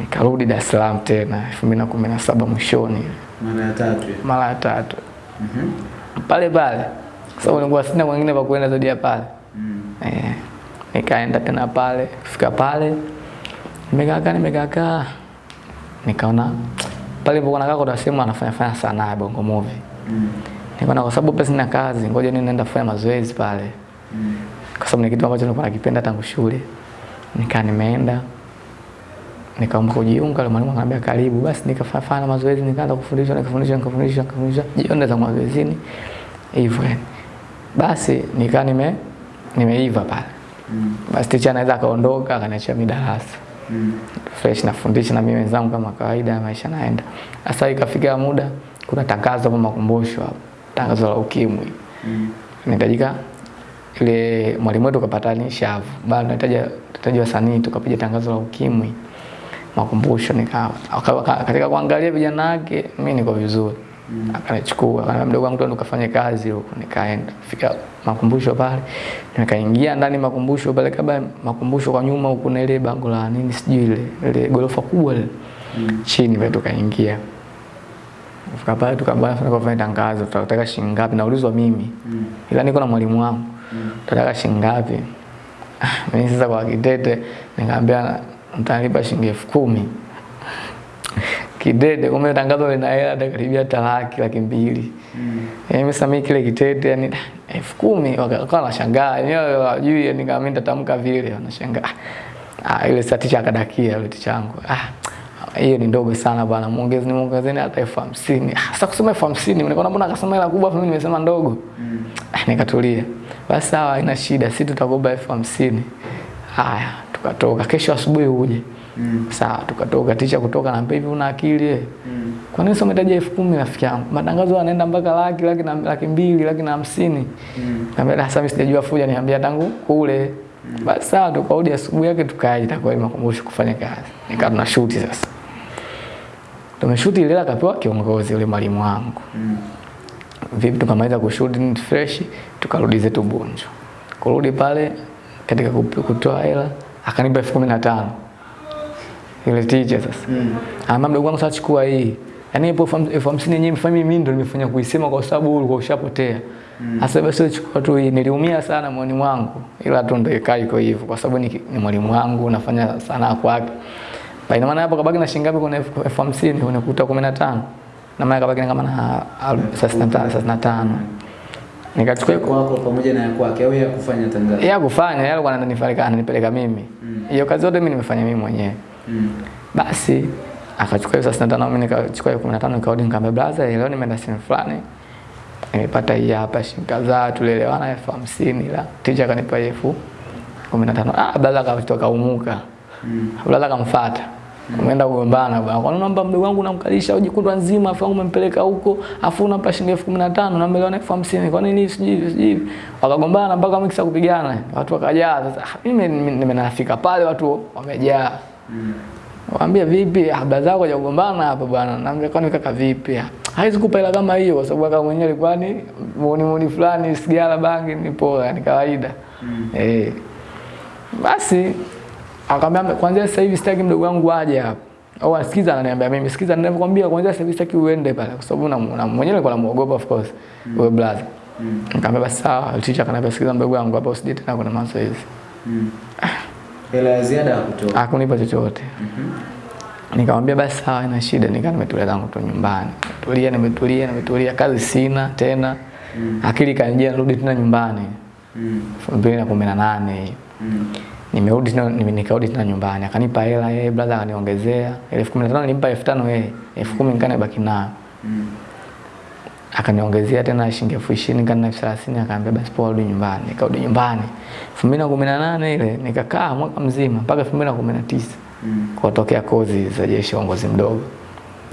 Nikarudi Dar es Salaam tena 2017 mwishoni Mara ya tatu. mara ya tatu Mhm. pale pale sababu sababu nilikuwa sina mwingine pa kuenda zaidi ya pale Mm. eh, nikaenda tena pale kufika pale nimekaa nimekaa nikaona pale nilipokuwa nakaa kuna sehemu anafanya fanya sanaa ya bongo movie Mm. nikaona kwa sababu pesa na kazi ngoja ni naenda kufanya mazoezi pale Mm. kwa sababu ni kitu ambacho nilikuwa nakipenda tangu shule nikaa nimeenda nikaomba kujiunga yule mwalimu akaniambia karibu. Basi nikafanya fanya mazoezi nikaanza kufundishwa nikafundishwa nikafundishwa nikafundishwa. Jioni za mazoezini hivyo basi nikaa nime nimeiva pale. Mm. basi ticha anaweza akaondoka akaniachia mi darasa. Mm. fresh nafundisha na mimi wenzangu kama kawaida maisha naenda sasa ikafika muda kuna tangazo hapo makumbusho hapo. Tangazo la ukimwi. Mm. Nitajika ile mwalimu wetu kapatanisha hapo, bado nahitaji nahitaji wasanii tukapiga tangazo la ukimwi makumbusho nika aka- aka- katika kuangalia vijana wake mimi niko vizuri. Mm. akanichukua akaniambia mdogo wangu twende ukafanye kazi huko. Nikaenda fika makumbusho pale. Nikaingia ndani makumbusho pale kabla makumbusho kwa nyuma huko na ile bango la nini sijui ile ile gorofa kubwa ile. Mm. chini pale tukaingia. Fika pale tukabana tukafanya tangazo tutataka shilingi ngapi? Naulizwa mimi. Mm. ila niko na mwalimu wangu. Tataka shilingi ngapi? Ah, mimi sasa kwa kidete nikamwambia mtanipa shilingi elfu kumi. Kidede kumbe tangazo lina hela hata karibia talaki laki mbili. Mm. sasa mimi kile kitete yani elfu kumi wakawa wanashangaa. Yenyewe wajui yani kama mimi nitatamka vile wanashangaa. Ah ile sati cha akadakia ile tichangu ah hiyo ni ndogo sana bwana. Muongeze ni muongezeni hata elfu hamsini. Ah sasa kusema elfu hamsini nikaona mbona akasema hela kubwa mimi nimesema ndogo? Mm. Ah, nikatulia. Basi sawa haina shida sisi tutakupa elfu hamsini. Haya tukatoka kesho asubuhi uje Mm. sawa tukatoka ticha kutoka na hivi una akili? Mm. kwa nini umetaja elfu kumi rafiki yangu matangazo yanaenda mpaka laki laki na laki mbili laki na hamsini Mm. Niambia sasa mimi sijajua fuja niambia tangu kule. mm. Basi sawa tukarudi asubuhi yake tukaji takwa ile makumbusho kufanya kazi. Nikaa tuna shoot sasa. Tumeshuti ile akapewa kiongozi yule mwalimu wangu. Mm. Vipi tukamaliza kushoot ni fresh tukarudi zetu Bunju. Kurudi pale katika kutoa hela akanipa elfu kumi na tano. Ile teacher sasa. Mm. Ama mdogo wangu sasa chukua hii. Yaani ipo elfu ham- elfu hamsini yenyewe mfanye mimi ndo nimefanya kuisema kwa sababu ulikuwa ushapotea. Sasa basi chukua tu hii. Niliumia sana moyoni mwangu. Ila tu ndio ikaa iko hivyo kwa sababu ni, ni mwalimu wangu nafanya sana kwake. Ba ina maana hapo kabaki na shilingi ngapi kuna elfu hamsini unakuta 15. Na maana kabaki na kama na al- 35 35. Nikachukua kwa kwako pamoja na kwake au ya kufanya tangazo. ya kufanya yale alikuwa ananipeleka ananipeleka mimi. hiyo Mm. Hiyo kazi yote mimi nimefanya mimi mwenyewe. Mm. Basi akachukua hiyo 65 mimi nikachukua hiyo 15 nikarudi nikamwambia brother leo nimeenda sehemu fulani. Nimepata hii hapa shilingi kadhaa tulielewana elfu hamsini la teacher akanipa elfu kumi na tano. Ah brother akatoka umuka. Mm. Brother akamfuata. Umeenda kugombana bwana. Kwa nini namba mdogo wangu namkalisha uji kutwa nzima afu wangu umempeleka huko afu unampa shilingi elfu kumi na tano na milioni elfu hamsini. Kwa nini sijui sijui. Wakagombana mpaka mkisa kupigana. Watu wakajaa sasa. ah, Mimi nimenafika pale watu wamejaa. Mm. Waambia vipi? habla zako za kugombana hapa bwana. Naambia kwani kaka vipi? Ah, Haizi kupa hela kama hiyo kwa sababu kaka mwenyewe alikuwa ni muoni muoni fulani sigara bangi ni poa ni kawaida. Mm. Eh. Basi akamwambia kwanza sasa hivi sitaki mdogo wangu aje hapa. Au asikiza ananiambia mimi sikiza ninavyokuambia kwanza sasa hivi sitaki uende pale kwa sababu na, mwenyewe nilikuwa namuogopa of course. Mm. Wewe brother. Mm. Nikamwambia basi sawa, teacher akaniambia sikiza mdogo wangu hapa usije tena kuna mazoezi. Mm. Hela ya ziada hakutoa. Hakunipa chochote. Mhm. Nikamwambia basi sawa, ina shida. Nikaa nimetulia zangu tu nyumbani, tulia, nimetulia nimetulia, kazi sina tena, Mm. akili kanijia, rudi tena nyumbani Mm. elfu mbili na kumi na nane hiyo Mm. Nimerudi tena, nime- nikarudi tena nyumbani, akanipa hela yeye, brother akaniongezea elfu kumi na tano nilimpa elfu tano yeye, elfu kumi baki nayo. Mm. akaniongezea tena shilingi elfu ishirini kana elfu akaambia basi poa rudi nyumbani nikarudi nyumbani elfu mbili na kumi na nane ile nikakaa mwaka mzima mpaka elfu mbili na kumi na tisa Mm. kutokea kozi za jeshi uongozi mdogo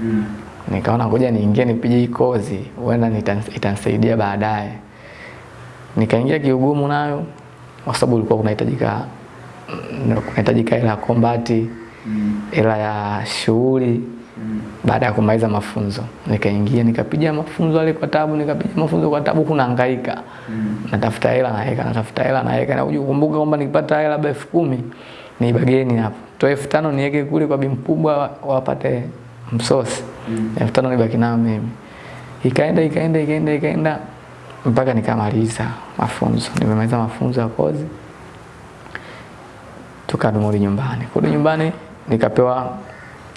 Mm. nikaona ngoja niingie nipige hii kozi huenda itanisaidia baadaye nikaingia kiugumu nayo kwa sababu ulikuwa kunahitajika mm, kunahitajika hela ya kombati Mm. ya shughuli Mm. baada ya kumaliza mafunzo nikaingia nikapiga mafunzo yale kwa tabu nikapiga mafunzo kwa tabu kuna hangaika Mm. natafuta hela naweka natafuta hela naweka na kuja kukumbuka kwamba nikipata hela labda elfu kumi ni bageni hapo toa elfu tano niweke kule kwa bi mkubwa wapate msosi Mm. elfu tano nibaki nayo mimi ikaenda ikaenda ikaenda ikaenda mpaka nikamaliza mafunzo nimemaliza mafunzo ya kozi tukarudi nyumbani. Kurudi nyumbani nikapewa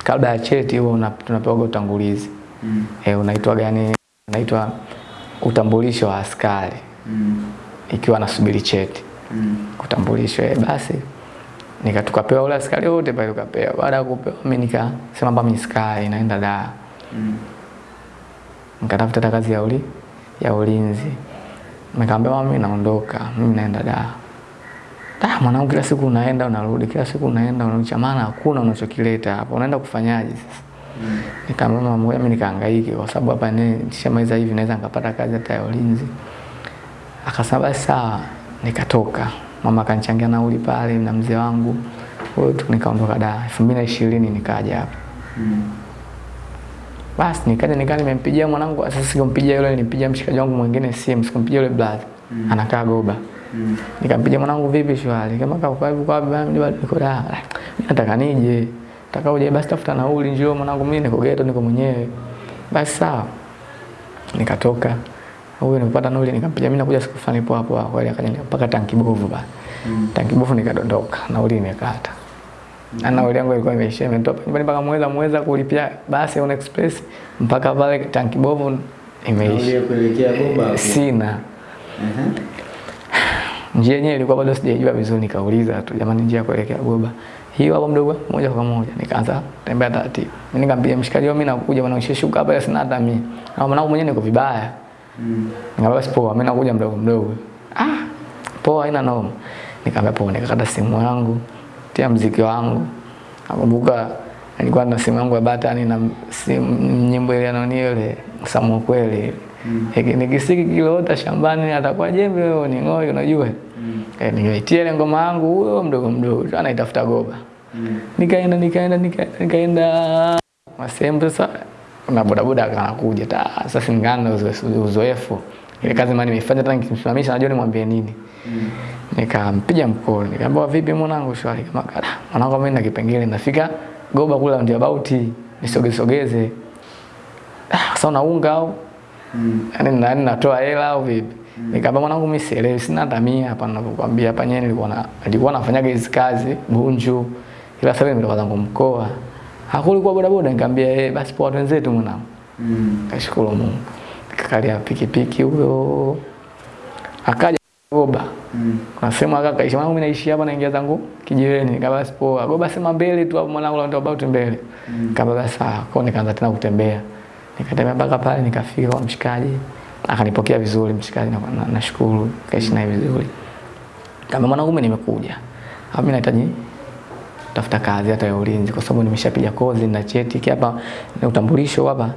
kabla ya cheti huo una- tunapewa utangulizi. Mm. e, unaitwa gani? Unaitwa utambulisho wa askari. Mm. ikiwa nasubiri cheti. Mm. Utambulisho eh, basi nika tukapewa ule askari wote pale tukapewa. Baada ya kupewa mimi nikasema mimi askari naenda da Mm. nikatafuta kazi ya uli ya ulinzi. Nikamwambia mi mimi naondoka mimi naenda da da mwanangu kila siku unaenda unarudi kila siku unaenda unarudi. Cha maana hakuna unachokileta hapa. Unaenda kufanyaje sasa? Mm. nikamwambia mama mimi nikahangaike kwa sababu hapa ni nishamaliza hivi naweza nikapata kazi hata ya ulinzi. Akasema basi sawa. Nikatoka. Mama akanichangia nauli pale na mzee wangu. Tu nikaondoka da 2020 nikaja hapa. Mm. basi nikaja nikaa nimempigia mwanangu sasa sikumpigia yule nilimpigia mshikaji wangu mwingine simu sikumpigia yule brother. Mm. anakaa goba. Mm. Nikampigia mwanangu vipi shwari? Kama kwa hivi kwa mimi bado niko da nataka nije. Nataka uje basi tafuta nauli njoo mwanangu mimi niko ghetto niko mwenyewe. Basi sawa. Nikatoka. Huyo nilipata nauli nikampigia. Mimi nakuja siku fulani hapo hapo kweli akaja mpaka tanki bovu ba Mm. tanki bovu nikadondoka. Nauli nimekata Ana nauli yangu ilikuwa imeisha imetoka nyumbani mpaka mweza mweza kulipia basi on express mpaka pale tanki bovu Nauli imeisha. ya kuelekea hapo. sina. Aha. Njia yenyewe ilikuwa bado sijaijua vizuri, nikauliza tu jamani, njia kuelekea Goba hiyo hapo mdogo, moja kwa moja nikaanza tembea taratibu. Mimi nikampigia mshikaji wangu, mimi nakuja bwana, ukishuka hapa sina hata mimi, na mwanangu mwenyewe niko vibaya. Mm. Nikamwambia basi poa, mimi nakuja mdogo mdogo. Ah, poa, haina noma. Nikamwambia poa, nikakata simu yangu, tia mziki wangu. Nakumbuka nilikuwa na simu yangu ya batani na simu nyimbo ile anaoni ile Samu kweli. Mm. ni Nikisiki kiloota shambani atakuwa jembe wewe ni ng'oi unajua. Mm. Eh, nikaitia ile ngoma yangu huyo mdogo mdogo tu anaitafuta goba. Mm. Nikaenda nikaenda nikaenda masehemu sasa na bodaboda akakuja ta sasa singana uzoefu ile kazi mimi nimefanya tena nikimsimamisha najua nimwambie nini Mm. nikampiga mkono nikamwambia vipi mwanangu shwari kama kala mwanangu mimi na kipengele nafika goba kula ndio about nisogesogeze ah sasa unaunga au Mm. yani nani natoa hela au vipi? Mm. Nikamba mwanangu mimi sielewi sina tamia mia hapa ninavyokuambia hapa. Nyenye nilikuwa na nilikuwa nafanyaga hizi kazi Bunju ila sasa nimetoka zangu mkoa. Hakulikuwa bodaboda? Nikamwambia eh basi poa wenzetu mwanangu. Mm. kashukuru Mungu. Nikakalia pikipiki huyo. Akaja Goba. Mm. kuna sehemu aka kaishi mwanangu mimi naishi hapa naingia zangu kijiweni nikamwambia basi poa. Goba sema mbele tu hapo mwanangu ndio about mbele. Mm. nikamwambia basi sawa kwa nikaanza tena kutembea nikatembea mpaka pale nikafika kwa mshikaji akanipokea vizuri mshikaji na na- kaishi naye vizuri. Kama mwanangu mimi nimekuja au mimi nahitaji tafuta kazi hata ya ulinzi kwa sababu nimeshapiga kozi na cheti hapa na utambulisho hapa.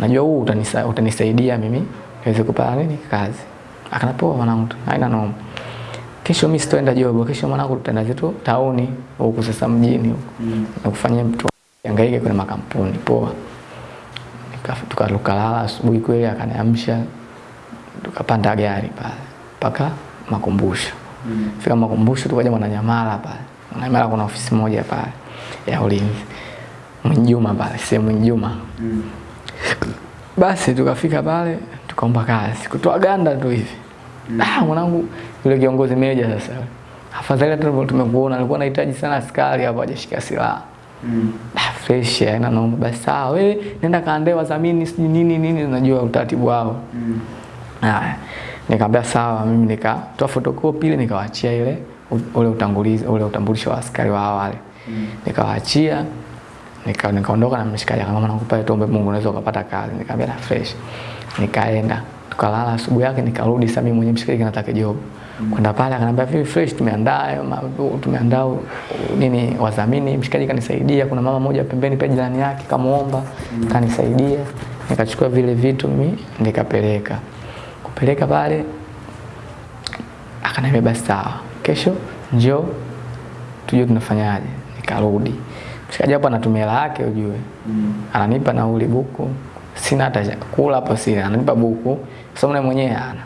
Najua huu utanisa, utanisaidia mimi niweze kupata nini kazi. Akanapoa mwanangu tu, haina noma. Kesho mimi sitoenda job, kesho mwanangu tutaenda zetu tauni huku sasa mjini huku. Mm. na kufanyia mtu angaike kwenye makampuni poa tukalala asubuhi kweli akaniamsha tukapanda gari pale mpaka makumbusho. Mm. fika makumbusho tukaja mwananyamala pale. Mwananyamala kuna ofisi moja pale ya ulinzi. Mwinjuma pale sehemu Mwinjuma. Mm. basi tukafika pale tukaomba kazi. Kutoa ganda tu hivi. Ah mwanangu yule kiongozi meja sasa. Afadhali hata tumekuona alikuwa anahitaji sana askari hapo hajashika silaha Mm. ah fresh haina noma basi sawa wewe nenda kaandae wadhamini sijui nini nini unajua utaratibu wao Mm. Haya, nikamwambia sawa, mimi nikatoa photocopy ile nikawaachia ile ule utangulizi ule utambulisho wa askari wa awali. Mm. Nikawaachia nika nikaondoka na mshikaji akamwambia nakupa tuombe Mungu unaweza ukapata kazi nikamwambia na fresh nikaenda tukalala asubuhi yake nikarudi sasa mimi mwenyewe mshikaji nataka job kwenda pale akaniambia vipi fresh tumeandaa tumeandaa nini wadhamini. Mshikaji kanisaidia kuna mama moja pembeni pia jirani yake kamuomba kanisaidia. Nikachukua vile vitu mimi nikapeleka. Kupeleka pale akaniambia basi sawa kesho njoo tujue tunafanyaje. Nikarudi. Mshikaji hapo anatumia hela yake ujue. Ananipa nauli buku. Sina hata kula hapo sina. Ananipa buku. Sababu mwenyewe ana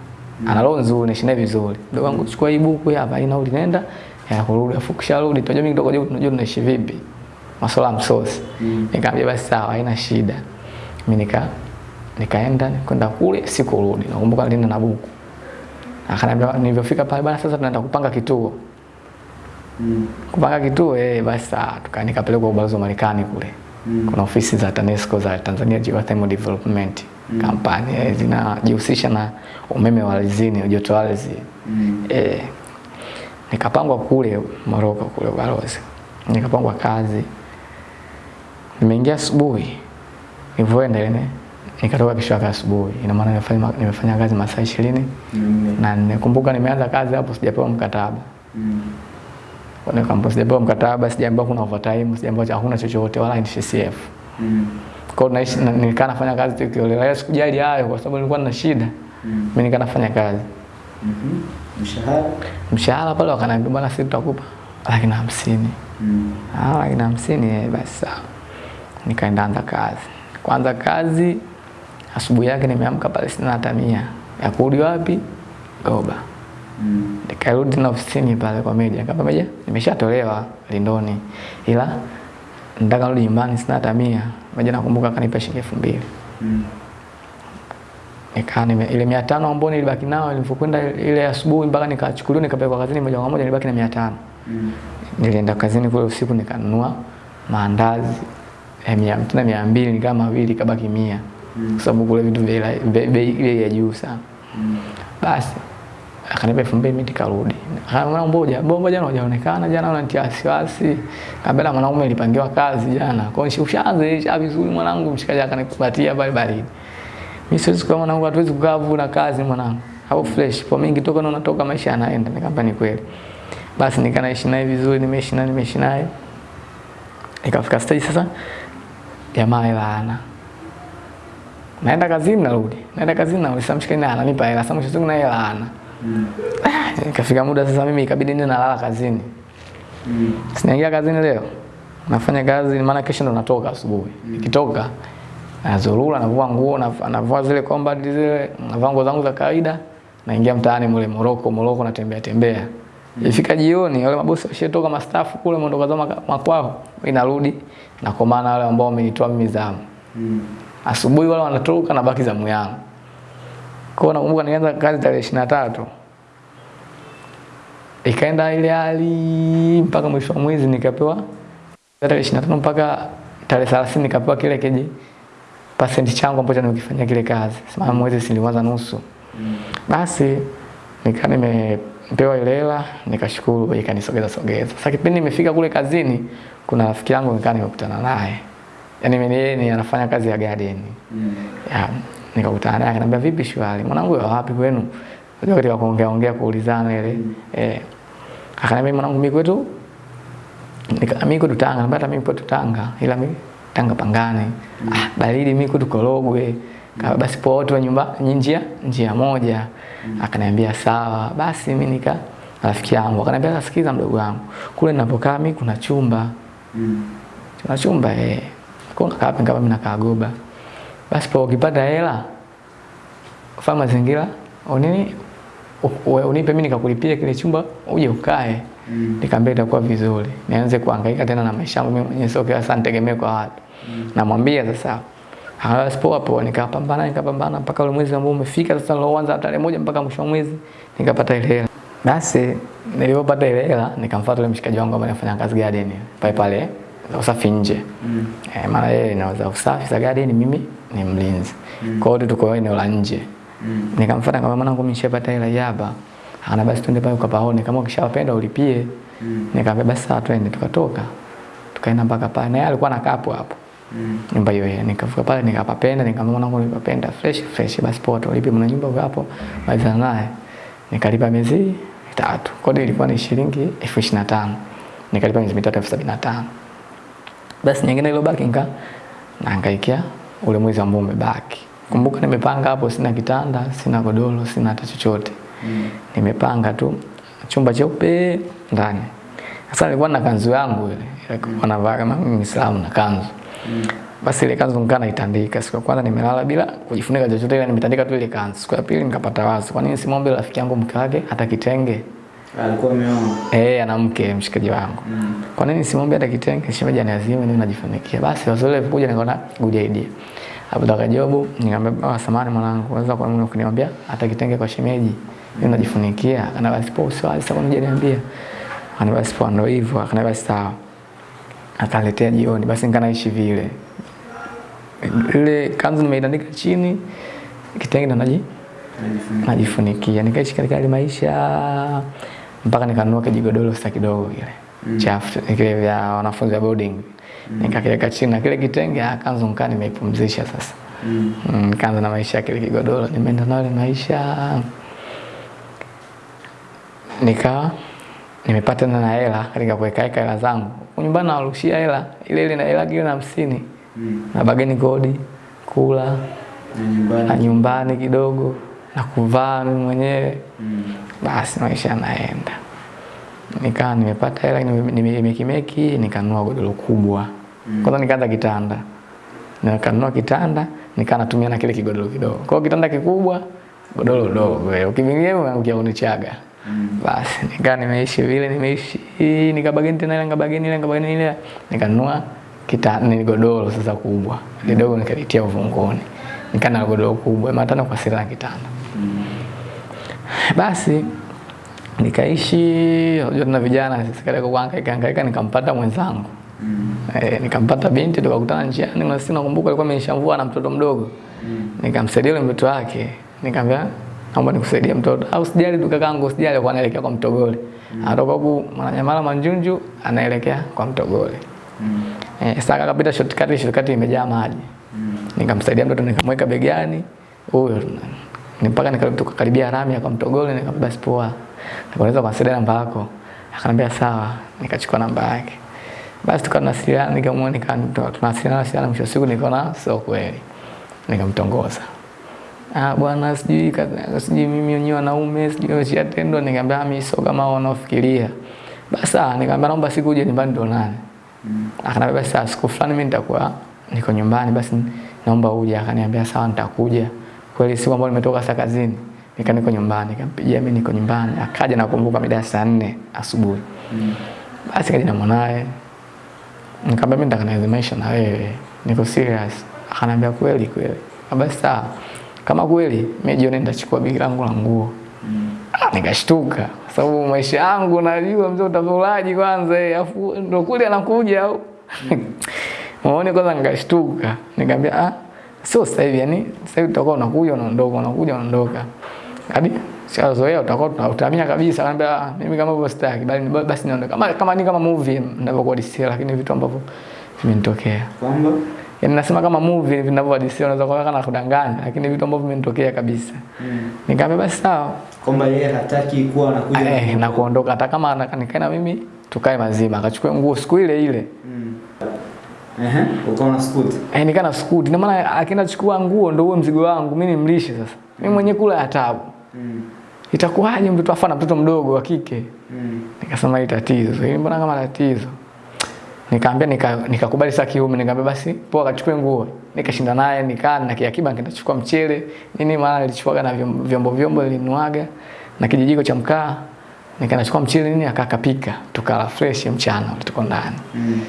ana roho nzuri naishi naye vizuri. Ndugu wangu chukua hii buku hapa ina uli nenda ya kurudi afu kisharudi tunajua mimi kidogo tunajua tunaishi vipi? Masuala ya msosi. Nikamwambia basi sawa haina shida. Mimi nika nikaenda kwenda kule sikurudi. Nakumbuka nilienda na buku. Akaniambia nilivyofika pale bana sasa tunaenda kupanga kituo. Mm. kupanga kituo eh basi sawa. Tuka kwa ubalozi wa Marekani kule. Mm. kuna ofisi za TANESCO za Tanzania Geothermal Development Company eh, zinajihusisha na umeme wa alizini, joto ardhi. Eh, nikapangwa kule Moroko kule ubalozi nikapangwa kazi. Nimeingia asubuhi. Nilivyoenda ile nikatoka kesho yake asubuhi. Ina maana nimefanya nimefanya kazi masaa 20 na nikumbuka nimeanza kazi hapo sijapewa mkataba. Kwa kampuni sijapewa mkataba, sijaambiwa kuna overtime, sijaambiwa hakuna chochote wala NSSF. Kwa naishi na- nilikaa nafanya kazi tu kiolela, sikujali hayo kwa sababu nilikuwa na shida. Mimi nikaa nafanya kazi. Mhm. Mm Mshahara? Mshahara pale wakaniambia bwana sisi tutakupa laki na hamsini. Ah, laki na hamsini eh, basi sawa. Nikaenda anza kazi. Kwanza kazi asubuhi yake nimeamka pale sina hata mia. Ya kurudi wapi? Goba. Nikarudi na ofisini pale kwa meja. Kama meja, nimeshatolewa Lindoni. Ila nataka rudi nyumbani sina hata mia. Meja nakumbuka akanipa shilingi elfu mbili. Nikaa nime ile 500 ambayo nilibaki nao nilipokwenda ile asubuhi mpaka nikachukuliwa nikapelekwa kazini moja kwa moja nilibaki na 500. Nilienda kazini kule usiku nikanunua maandazi ya mia na mia mbili nikaa mawili kabaki mia kwa sababu kule vitu bei ya juu sana. Mm. Basi akanipa elfu mbili mimi nikarudi. Akamwambia mboja, bomba jana hujaonekana jana unanitia wasiwasi. Kabla mwanaume nilipangiwa kazi jana. Kwa hiyo ushaanze isha vizuri mwanangu mshikaji akanipatia pale baridi. Mimi siwezi kwa mwanangu hatuwezi kukaa na kazi mwanangu. Au fresh. Kwa mimi nikitoka na unatoka maisha yanaenda. Nikamwambia ni kweli. Basi nikanaishi naye vizuri, nimeishi naye, nimeishi naye. Ikafika stage sasa jamaa hela hana. Naenda kazini narudi. Naenda kazini narudi. Sasa naye ananipa hela. Sasa mwisho siku na hela hana. Ikafika muda sasa mimi ikabidi nina nalala kazini. Mm. Sinaingia kazini leo. Nafanya kazi maana kesho ndo natoka asubuhi. Mm. Nikitoka nazurura navua nguo navua- zile combat zile navua nguo zangu za kawaida naingia mtaani mule Moroko Moroko natembea tembea. Ifika jioni wale mabosi washetoka mastafu kule mondoka zao makwao. Mimi narudi na kwa maana wale ambao wamenitoa mimi zamu. Mm. Asubuhi wale wanatoka na baki zamu yangu. Kwa nakumbuka nilianza kazi tarehe 23 ikaenda ile hali mpaka mwisho wa mwezi nikapewa tarehe 25 mpaka tarehe 30 nikapewa kile keji percent changu ambacho nimekifanyia kile kazi. Sema mwezi siliwaza nusu. Basi nika nimepewa ile hela nikashukuru ikanisogeza sogeza. Sasa kipindi nimefika kule kazini kuna rafiki yangu nikaa nimekutana naye. Yaani mimi yeye ni anafanya kazi ya garden. mm. Ya, nikakutana naye akaniambia vipi shwari? Mwanangu yuko wapi kwenu? Ndio katika kuongea ongea kuulizana ile. Eh. Akaniambia mwanangu mimi kwetu nika mimi kwetu Tanga, napata mimi kwetu Tanga ila mimi Tanga Pangani. Ah, baridi mimi kwetu Korogwe. Kama basi poa watu wa nyumba njia njia moja. Akaniambia sawa. Basi mimi nika rafiki yangu akaniambia sikiza mdogo wangu. Kule ninapokaa mimi kuna chumba. Kuna chumba eh. Kwa kaka kama mimi nakaa Goba. Basi kwa ukipata hela fanya mazingira unini unipe mimi nikakulipia kile chumba uje ukae. mm. Nikamwambia itakuwa vizuri. Nianze kuhangaika tena na maisha yangu mimi mwenyewe sio kila saa nitegemee kwa watu. mm. Namwambia sasa hapo sipo hapo nikapambana nikapambana mpaka ule mwezi ambao umefika sasa niloanza tarehe moja mpaka mwisho wa mwezi nikapata ile hela. Basi nilipopata ile hela nikamfuata yule mshikaji wangu ambaye anafanya kazi garden pale pale usafi nje. Mm. Eh, maana yeye anaweza usafi za garden mimi ni mlinzi. Mm. Kwa hiyo tuko eneo la nje. Mm. Nikamfuata kama mwanangu mimi nishapata hela yaba. Ana basi twende pale ukapaone kama ukishawapenda ulipie. Mm. Nikamwambia basi sawa twende tukatoka. tukaenda mpaka pale na yeye alikuwa anakaa hapo hapo Mm. nyumba hiyo yeye Nikafika pale nikapapenda, nikamwona mwanangu nilipapenda fresh fresh, basi poa tulipe mna nyumba hapo, mm. naye. Nikalipa miezi mitatu, kodi ilikuwa ni shilingi elfu ishirini na nikalipa miezi mitatu elfu sabini na basi nyingine iliyobaki nika nahangaikia ule mwezi ambao umebaki. Kumbuka nimepanga hapo, sina kitanda, sina godoro, sina hata chochote Mm. nimepanga tu chumba cheupe ndani. Sasa nilikuwa na kanzu yangu ile, ilikuwa navaa kama mimi Muislamu na kanzu. Mm. Basi ile kanzu nikaa naitandika. Siku ya kwanza nimelala bila kujifunika chochote, ile nimetandika tu ile kanzu. Siku ya pili nikapata wazo, kwa nini simwombe rafiki yangu mke wake hata kitenge? Alikuwa ameoa. Eh, ana mke mshikaji wangu. Mm. Kwa nini simwambie hata kitenge? Shemeji aniazime mimi najifunikia. Basi wazole kuja nikaona good idea. Hapo toka jobu nikamwambia oh, samahani mwanangu, unaweza kwa nini ukiniambia hata kitenge kwa shemeji? Mimi najifunikia. Ana basi poa usiwazi sasa unija niambia. Ana basi poa ndio hivyo. Akana basi sawa. Akaletea jioni basi nikanaishi vile. Ile kanzu nimeitandika chini kitenge ndo naji najifunikia nikaishi katika hali maisha mpaka nikanunua kijigodoro sasa kidogo kile Mm. chafu kile vya wanafunzi wa boarding mm. nikakiweka chini na kile kitenge akaanza kanzu nikaa nimeipumzisha sasa Mm. Mm, nikaanza na maisha kile kigodoro nimeenda nayo ile maisha nika nimepata na hela katika kuweka weka hela zangu nyumbani nawarushia hela ile ile na hela kile na hamsini Mm. na bageni kodi kula Na na nyumbani. nyumbani kidogo na kuvaa mimi mwenyewe Mm. basi maisha yanaenda. Nikaa nimepata hela nime- nimekimeki nikanunua godoro kubwa. Mm. kwanza nikaanza kitanda. Nikanunua kitanda nikaa natumia na kile kigodoro kidogo. Kwa kitanda kikubwa godoro dogo. Ukivingia ukiaunichaga kunichaga Mm. basi nikaa nimeishi vile nimeishi. Nikabageni tena ile nikabageni ile nikabageni ile. Nikanunua kitanda ni godoro sasa kubwa. Kidogo nikalitia uvunguni. Nikaa na godoro kubwa. Matano kwa sita na kitanda. Basi nikaishi unajua tuna vijana sisi katika kuhangaika hangaika nikampata mwenzangu Mm. e, nikampata binti tukakutana njiani na sisi nakumbuka alikuwa amenishamvua na mtoto mdogo Mm. nikamsaidia yule mtoto wake nikamwambia naomba nikusaidie mtoto au sijali tu kakaangu sijali kwa anaelekea kwa mtogole Mm. anatoka huku mwananyamala manjunju anaelekea kwa mtogole Mm. eh, sasa akapita shortcut shortcut imejaa maji Mm. nikamsaidia mtoto nikamweka begani huyo mpaka tukakaribia rami akamtogole nikamwambia basi poa. Nikaweza kwa sida namba yako? Akaniambia sawa. Nikachukua namba yake. Basi tukanawasiliana nikamwona nika tunawasiliana sana mwisho siku nikaona sio kweli. Nikamtongoza. Ah bwana sijui sijui mimi wenyewe wanaume sijui nimeshatendwa nikamwambia "Ah, mimi sio kama wanaofikiria. Basi ah nikamwambia naomba siku uje nyumbani tuonane Mm. akaniambia basi siku fulani mimi nitakuwa niko nyumbani, basi naomba uje. Akaniambia sawa, nitakuja. Kweli siku ambayo nimetoka saa kazini, nika niko nyumbani, nikampigia mimi niko nyumbani. Akaja nakumbuka mida ya saa nne asubuhi. Mm. Basi kaja na mwanae, nikamwambia mimi nataka nianze maisha na wewe, niko serious. Akaniambia kweli kweli. Basi sawa, kama kweli mimi jioni nitachukua begi langu la nguo. Mm. Ah, nikashtuka sababu maisha yangu najua mzee utakulaji kwanza afu ndo kule anakuja au Muone kwanza nikashtuka nikamwambia ah sio sasa hivi yani sasa hivi utakuwa unakuja unaondoka unakuja unaondoka. Hadi shazoea utakuwa utamia kabisa anambia ah, mimi kama hivyo sitaki bali basi niondoke. Kama kama ni kama movie ninavyokuwa DC lakini vitu ambavyo vimenitokea. Kwamba yani nasema kama movie vinavyohadisia unaweza kuona kana kudanganya lakini vitu ambavyo vimenitokea kabisa. Mm. nikambe basi sawa. Kwamba yeye hataki kuwa anakuja. Eh, na kuondoka hata kama anakaa na mimi tukae mazima. Akachukua nguo siku ile ile. Mm. Ehe, ukaona scoot. eh, nikaa na skuti na maana akienda chukua nguo ndio huo mzigo wangu mimi nimlishe sasa. Mimi mwenyewe kula ya tabu. Mm. itakuwaje mtoto afana mtoto mdogo wa kike? Mm. nikasema hii tatizo. Hii mbona kama tatizo? Nikaambia nika- nikakubali saa kiume. Nikaambia basi poa akachukue nguo. Nikashinda naye nikaa na kiakiba nikaenda chukua mchele. Nini maana nilichukuaga na vyombo vyombo, nilinuaga na kijijiko cha mkaa. Nikaenda chukua mchele nini akakapika tukala fresh mchana tuko ndani. Mm.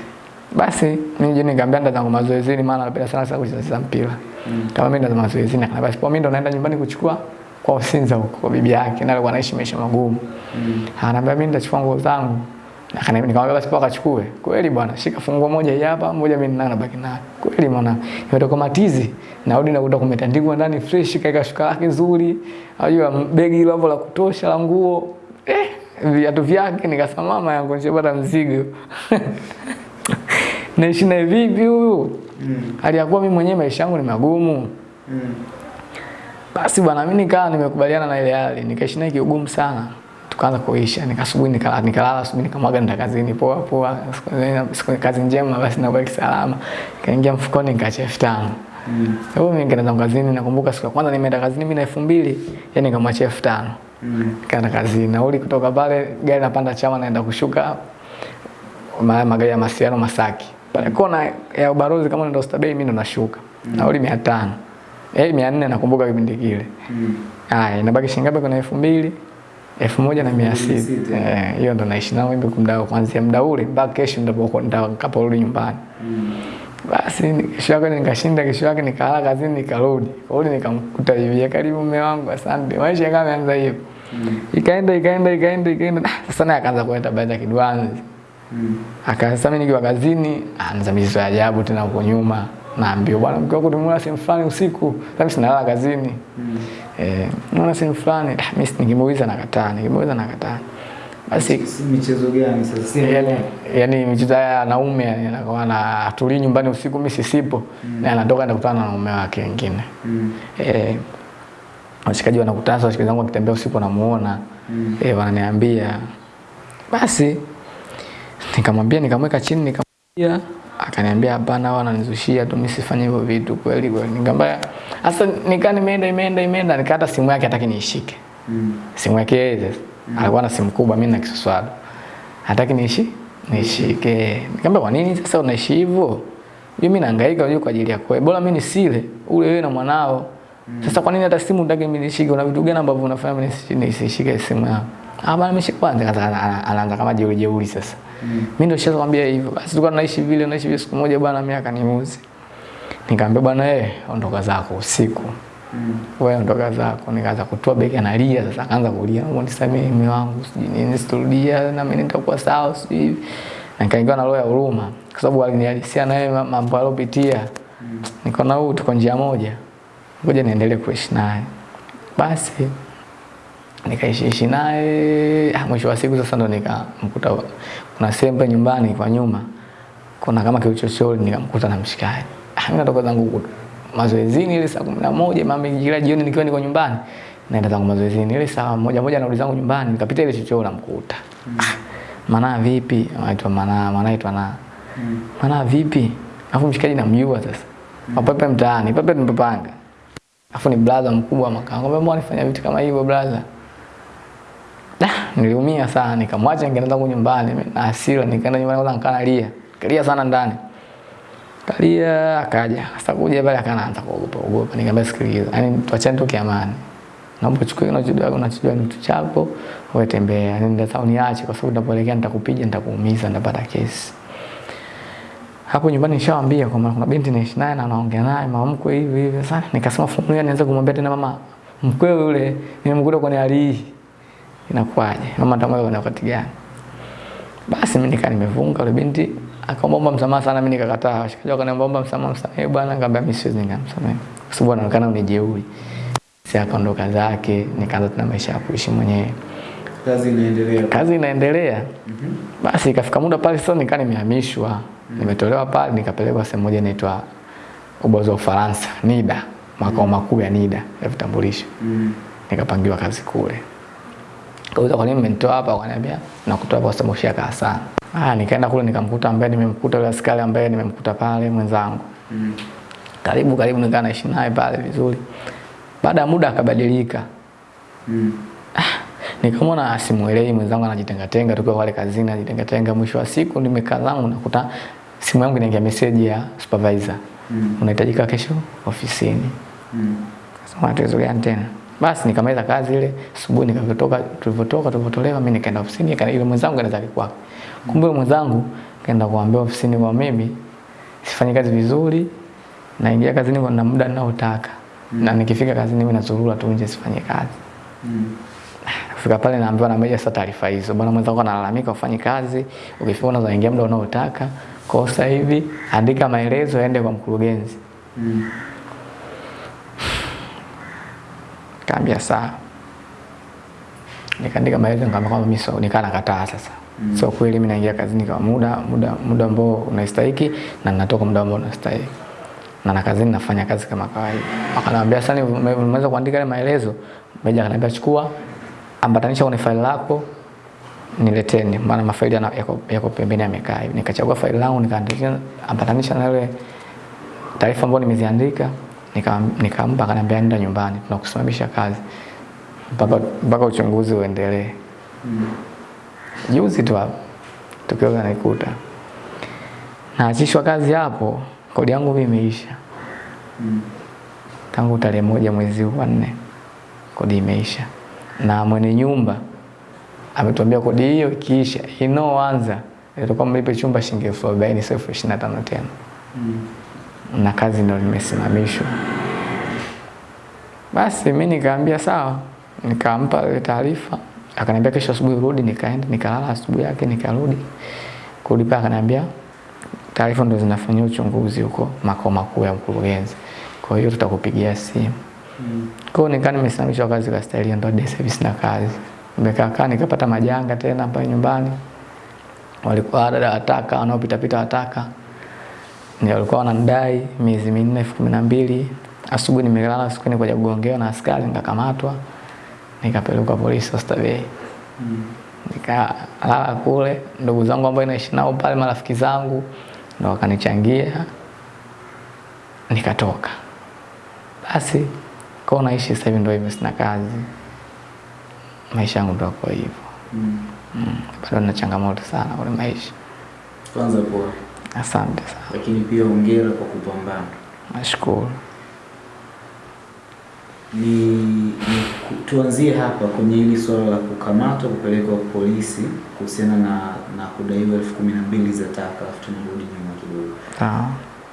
Basi mimi nikamwambia ndo zangu mazoezini maana napenda sana sana kucheza mpira Mm. kama mimi ndo mazoezini akaniambia basi kwa mimi ndo naenda nyumbani kuchukua kwa Usinza huko kwa bibi yake na alikuwa anaishi maisha magumu Mm. Ananiambia mimi nitachukua nguo zangu. Na kana nikamwambia basi poka chukue. Kweli bwana, shika funguo moja hii hapa, moja mimi nina nabaki nayo. Kweli mwana. Nimetoka matizi, narudi nakuta kumetandikwa ndani fresh, kaika shuka lake nzuri. Unajua begi lavo hapo la kutosha la nguo. Eh, viatu vyake nikasema mama yangu nishapata mzigo. naishi naye vipi huyu? Mm. Hali ya kuwa mimi mwenyewe maisha yangu ni magumu. Mm. Basi bwana, mimi nikaa nimekubaliana na ile hali, nikaishi naye kiugumu sana. Tukaanza kuisha, nikasubuhi nikalala, nikalala asubuhi nikamwaga nenda kazini poa poa. Siku- kazi njema basi na kwa salama. Kaingia mfukoni nikaacha 5000. Mm. Kwa hiyo mimi nikaenda kazini, nakumbuka siku ya kwanza nimeenda kazini mimi na 2000, yani nikamwachia 5000. Mm. Nikaenda kazini, nauli kutoka pale gari napanda chama naenda kushuka ma- magari ya masiano Masaki. Pale kona ya Ubarozi kama ndio Oysterbay mimi ndo nashuka. Nauli 500. Eh 400 nakumbuka kipindi kile. Mm. Haya, inabaki shilingi ngapi kuna elfu mbili? Elfu moja na mia sita. sita. Eh, hiyo ndo naishi nao mimi kumdao kuanzia muda ule mpaka kesho ndipo nitakaporudi nyumbani. Mm. Basi kesho yake nikashinda, kesho yake nikalala kazini nikarudi. Kurudi nikamkuta hivi, karibu mume wangu, asante. Maisha kama yaanza hivyo. Mm. Ikaenda ikaenda ikaenda ikaenda. Ah, Sasa naye akaanza kuleta baadhi ya kidwanzi. Mm. Akasema mimi nikiwa kazini, anza mizo ya ajabu tena huko nyuma. Naambiwa bwana mke wako tumeona sehemu fulani usiku. Sasa mimi sinalala kazini. Mm. Eh, naona sehemu fulani, ah, mimi nikimuuliza nakataa, nikimuuliza nakataa. Basi michezo gani sasa? Yani, yani michezo ya wanaume yani anakuwa na atulii nyumbani usiku mimi sisipo mm. na anatoka enda kutana na mume wake wengine. Mm. Eh, washikaji wanakutana washikaji wangu wakitembea usiku wanamuona. Mm. Eh, wananiambia. Basi nikamwambia nikamweka chini nikamwambia akaniambia hapana, wao wananizushia tu, mimi sifanye hivyo vitu kweli kweli. Nikamwambia sasa nikaa nimeenda imeenda imeenda nikata simu yake hataki niishike. Mm. Simu yake yeye mm. Alikuwa na simu kubwa mimi na kisuswado, Hataki niishi nishike. Nikamwambia kwa nini sasa unaishi hivyo? Mimi nahangaika unajua kwa ajili yako. Bora mimi nisile ule wewe na mwanao. Mm. Sasa kwa nini hata simu unataka mimi nishike? Una vitu gani ambavyo unafanya mimi nisi- nisishike simu yako? Ah bana mimi kwanza anaanza kama jeuri jeuri sasa. Mm. Mimi ndio nishakwambia hivyo. Basi tulikuwa tunaishi vile naishi vile siku moja bwana mimi muzi. Nikamwambia bwana eh ondoka zako usiku Mm. wewe ondoka zako. Nikaanza kutoa begi analia sasa, akaanza kulia, naomba nisamee mume wangu, sijui nini, sitorudia na mimi nitakuwa sawa, sijui hivi. Na nikaingiwa na roho ya huruma kwa sababu alinihalisia na yeye ma- mambo aliyopitia. Nikaona huyu tuko njia moja, ngoja niendelee kuishi naye. Basi nikaishiishi naye ah, mwisho wa siku sasa ndo nikamkuta kuna sembe nyumbani kwa nyuma kuna kama kiuchochori nikamkuta na mshikaji ah, mimi natoka zangu huko mazoezini ile saa kumi na moja mama kila jioni nikiwa niko nyumbani naenda zangu mazoezini ile saa moja moja narudi zangu nyumbani nikapita ile chochoro namkuta mm. maana vipi anaitwa maana anaitwa aitwa na Mm. manaa vipi afu mshikaji namjua sasa mm. mapepe mtaani pepe tumepanga afu ni brother mkubwa makaa. Ngombe mbona nifanya vitu kama hivyo brother? Da, niliumia sana nikamwacha nikaenda zangu nyumbani na hasira nikaenda nyumbani kwanza nikalia. Kalia sana ndani. Kalia akaja. Sasa kuja pale akaanza kuogopa ogopa. Nikamwambia sikiliza. Yaani tuachane tu kiamani. Naomba uchukue unachojua unachojua ni chako, wewe tembea. Yaani ndio uniache kwa sababu nitapoelekea nitakupiga nitakuumiza nitapata kesi. Hapo nyumbani nishawaambia kwa maana kuna binti naishi naye na anaongea naye mama mkwe hivi hivi. sana. nikasema familia nianze kumwambia tena mama mkwe yule nimemkuta kwenye hali hii. Inakuwaje? Mama atamweka kwenye wakati gani? Basi mimi nikaa nimevunga yule binti akaomba msamaha sana mimi nikakataa. Washikaji wakaniomba msamaha msamaha bwana nikamwambia mimi siwezi nikamsamehe. Kwa sababu anaonekana unijeuri. Si akaondoka zake nikaanza tena maisha ya kuishi mwenyewe. Kazi inaendelea. Kazi inaendelea. mm -hmm. Basi ikafika muda pale sasa nikaa nimehamishwa. Nimetolewa pale nikapelekwa sehemu moja inaitwa ubalozi wa Ufaransa, NIDA, makao makuu ya NIDA ya vitambulisho. mm -hmm. Nikapangiwa kazi kule. Kauza kwa nini mmenitoa hapa? Wakaniambia nakutoa hapa kwa sababu ushakaa sana. Ah, nikaenda kule nikamkuta ambaye nimemkuta yule askari ambaye nimemkuta pale mwenzangu. Mm. Karibu karibu nikaa naishi naye pale vizuri. Baada ya muda akabadilika. Mm. Ah, Nikamwona simuelewi mwenzangu anajitengatenga tukiwa pale kazini anajitenga tenga Mwisho wa siku nimekaa zangu nakuta simu yangu inaingia message ya supervisor. Mm. Unahitajika kesho ofisini. Mm. Kasema tatizo gani tena? Basi nikamaliza kazi ile asubuhi nikatoka tulivyotoka tulivyotolewa mimi nikaenda ofisini ile mwenzangu kaenda zake kwake. Kumbe ile mwenzangu kaenda kuambia ofisini kwa mimi sifanyi kazi vizuri naingia kazini kwa na muda ninaotaka. Na nikifika kazini mimi nazurura tu nje sifanye kazi. Mm. Kufika pale naambiwa na meja sasa taarifa hizo. Bwana mwenzangu analalamika ufanye kazi, ukifika unaweza ingia muda unaotaka. Kwa sasa hivi andika maelezo yaende kwa mkurugenzi. Mm. Kaambia sawa. nikaandika maelezo nikamwambia kwamba mimi sio nikaa nakataa sasa mm. sio kweli mimi naingia kazini kwa muda muda muda ambao unastahili na ninatoka muda ambao unastahili. na na kazini nafanya kazi kama kawaida akaniambia sasa nimeweza kuandika ile maelezo meja akaniambia chukua ambatanisha kwenye faili lako nileteni maana mafaili yako, yako pembeni yamekaa hivi nikachagua faili langu nikaandika ambatanisha na ile taarifa ambayo nimeziandika nika- nikampa akaniambia nenda nyumbani tunakusimamisha kazi. Mpaka uchunguzi uendelee. Juzi tu hapo tukio kanikuta naachishwa kazi hapo kodi yangu mimi imeisha. Tangu tarehe moja mwezi wa nne kodi imeisha. Na mwenye nyumba ametuambia kodi hiyo ikiisha inaoanza itakuwa mlipe chumba shilingi elfu arobaini sio elfu ishirini na tano tena na kazi ndo nimesimamishwa. Basi mi nikaambia sawa, nikampa ile taarifa, akaniambia kesho asubuhi rudi. Nikaenda nikalala, asubuhi yake nikarudi kurudi pale, akaniambia taarifa ndo zinafanyia uchunguzi huko makao makuu ya mkurugenzi, kwa hiyo tutakupigia simu. Kwa hiyo nikaa nimesimamishwa kazi kwa staili ya ndoa service na kazi. Nimekaa kaa nikapata majanga tena pale nyumbani, walikuwa dada wataka wanaopita pita wataka ndio walikuwa wananidai miezi minne elfu kumi na mbili. Asubuhi nimelala siku ni kuja kugongewa na askari, nikakamatwa nikapelekwa polisi Oysterbay. Nikalala kule, ndugu zangu ambao naishi nao pale, marafiki zangu ndo wakanichangia, nikatoka. Basi kwa naishi sasa hivi ndo hivyo, sina kazi, maisha yangu ndo kwa hivyo. Mm. Mm. Bado na changamoto sana kwenye maisha. Kwanza poa, Asante sana, lakini pia hongera kwa kupambana. nashukuru. Ni, ni tuanzie hapa kwenye hili swala la kukamatwa kupelekwa polisi kuhusiana na na kudaiwa elfu kumi na mbili za taka, alafu tunarudi nyuma kidogo. Sawa.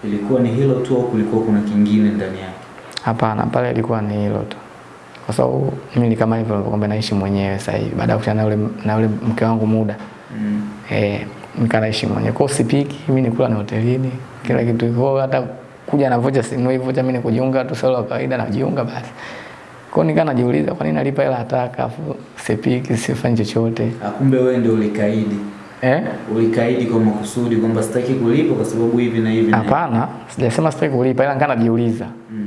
Ilikuwa ni hilo tu au kulikuwa kuna kingine ndani yake? Hapana, pale ilikuwa ni hilo tu, kwa sababu mimi ni kama hivyo kwamba naishi mwenyewe sasa hivi baada ya kukutana na yule na yule mke wangu muda Mm. eh, nikaa mwenye mwenyewe kwa sipiki, mimi nikula ni hotelini kila kitu hivyo, hata kuja na vocha sinunui vocha, mimi nikujiunga tu solo kawaida najiunga basi. Kwa nika najiuliza kwa nini nalipa hela hataka afu sipiki sifanyi chochote Ah, Kumbe wewe ndio ulikaidi, eh? ulikaidi kwa makusudi kwamba sitaki kulipa kwa sababu hivi na hivi. Hapana, sijasema sitaki kulipa, ila nikaa najiuliza Mm.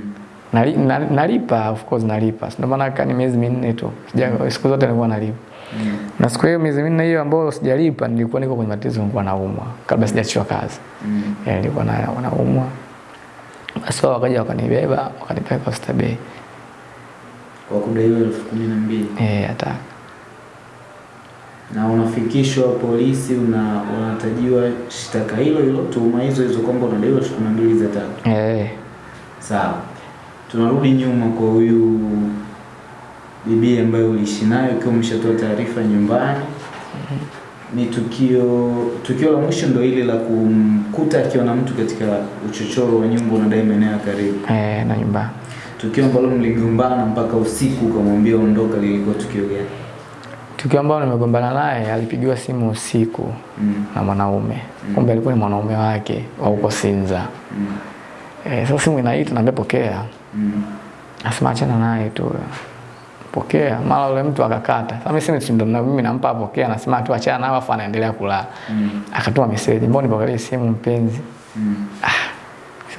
Nali, na, nalipa of course nalipa. Ndio maana kani miezi minne tu. Siku zote nilikuwa nalipa. Mm. Na siku hiyo miezi minne hiyo ambayo sijalipa nilikuwa niko kwenye matatizo nilikuwa naumwa kabla sijachiwa kazi. Mm. Yeah, nilikuwa na naumwa. Basi wao wakaja wakanibeba, wakanipeleka Oysterbay. Kwa kudaiwa elfu kumi na mbili Eh, hata na unafikishwa polisi, una unatajiwa shtaka hilo hilo, tuhuma hizo hizo kwamba unadaiwa elfu kumi na mbili za tatu. eh Sawa, tunarudi nyuma kwa huyu bibi ambaye uliishi nayo ukiwa umeshatoa taarifa nyumbani. Ni tukio tukio la mwisho ndo ile la kumkuta akiwa na mtu katika uchochoro wa nyumba unadai maeneo ya karibu, eh na nyumbani. tukio ambalo mligombana mpaka usiku ukamwambia ondoka. Lilikuwa tukio gani? Tukio ambalo nimegombana naye alipigiwa simu usiku Mm. na mwanaume. mm. Kumbe alikuwa ni mwanaume wake wa huko Sinza. Mm. Eh, sasa simu inaita naambia pokea. Mm. Asema achana naye tu. Pokea. Mara yule mtu akakata. Sasa mimi simu si ndo na mimi nampa apokea, anasema tu achana nao, afa anaendelea kulala. Mm. Akatuma message, mbona nipokelee simu mpenzi? Mm.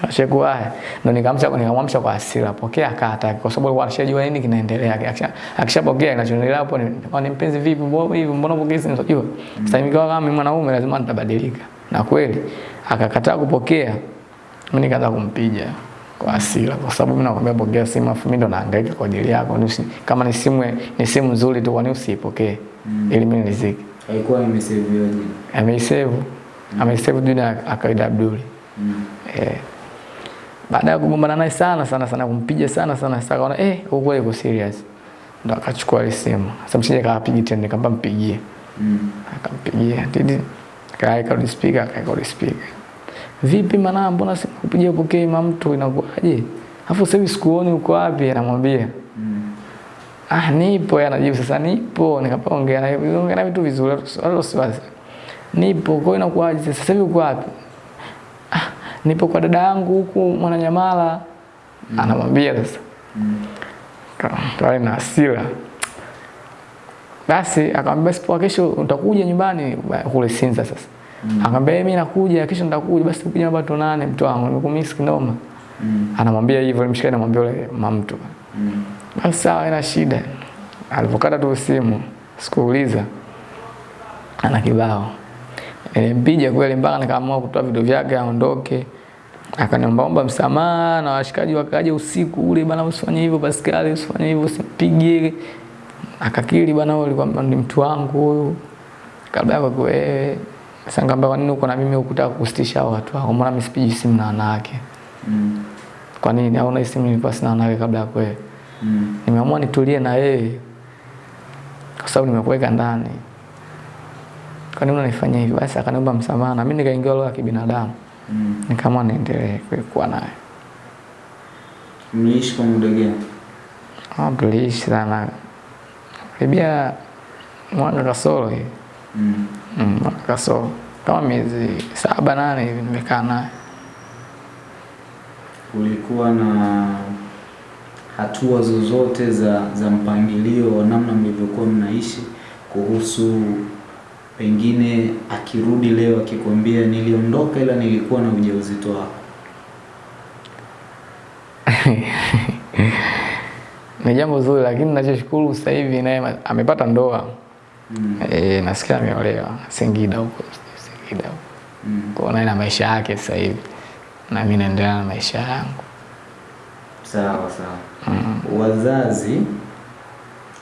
Sasa haya. Ndo nikamsha nikamwamsha kwa hasira, pokea kata kwa sababu alikuwa anashajua nini kinaendelea. Akishapokea kinachoendelea hapo ni kwa ni mpenzi vipi mbona hivi mbona pokea simu unajua. Sasa mimi kama mimi mwanaume lazima nitabadilika. Na kweli akakataa kupokea. Mimi nikaanza kumpiga kwa hasira kwa sababu mimi nakwambia pokea simu afu mimi ndo nahangaika kwa ajili yako. Ni Kama ni simu ni simu nzuri tu kwani usipokee mm. Ili mimi niziki. Haikuwa jina. Ameisave. Ameisave Dunia akaida Abduli. Mm. Eh. Baada ya kugombana naye sana sana sana kumpiga sana sana sasa akaona eh huko kweli uko serious. Ndo akachukua ile simu. Sasa msije kaapigi tena nikampa mpigie. Mm. Akampigia. Tidi kaeka ni speaker kaika ni speaker. Vipi maana mbona sikupigia pokea mama mtu inakuaje? Alafu sasa hivi sikuoni uko wapi anamwambia. Mm. Ah nipo anajibu sasa nipo nikapa ongea na ongea na vitu vizuri wala usiwaze. Nipo kwa inakuaje sasa hivi uko wapi? Ah nipo kwa dada yangu huku Mwananyamala. Anamwambia sasa. Mm. Kale na hasira. Basi akamwambia sipo kesho utakuja nyumbani kule Sinza sasa. Mm. Akamwambia mimi nakuja, kisha nitakuja, basi kuja hapa tuonane mtu wangu, nimekumiss kinoma. Mm. Anamwambia hivyo, mshikaji anamwambia yule mamtu. Mm. Basi sawa, ina shida. Alipokata tu simu, sikuuliza ana kibao. Nilimpiga kweli mpaka nikaamua kutoa vitu vyake aondoke. Akaniombaomba msamaha na washikaji wakaja usiku ule, bana, usifanye hivyo Pascal, usifanye hivyo, usimpige. Akakiri bana, wewe ulikuwa ni mtu wangu huyu, kabla yako wewe. Nikamwambia kwa nini uko na mimi ukutaka kusitisha watu wako? Mbona mimi sipiji simu na wanawake? Mm. Kwa nini? Au na simu nilikuwa sina wanawake kabla ya wewe? Mm. Nimeamua nitulie na yeye kwa sababu nimekuweka ndani. Kwa nini unanifanyia hivi? Basi akaniomba msamaha na mimi nikaingia roho ya kibinadamu. Mm. Nikaamua niendelee kuwa naye. Mliishi kwa muda gani? Ah, tuliishi sana. Karibia mwana kasoro hivi. Mm. Mm, kaso. Kama miezi saba nane hivi nimekaa naye. Kulikuwa na hatua zozote za, za mpangilio wa namna mlivyokuwa mnaishi kuhusu pengine akirudi leo akikwambia niliondoka ila nilikuwa na ujauzito wako? Ni jambo zuri lakini ninachoshukuru sasa hivi naye amepata ndoa. Mm. Eh, nasikia ameolewa Singida huko, Singida huko. Mm. Kwa naye na maisha yake sasa hivi. Na mimi naendelea na maisha yangu. Sawa sawa. Wazazi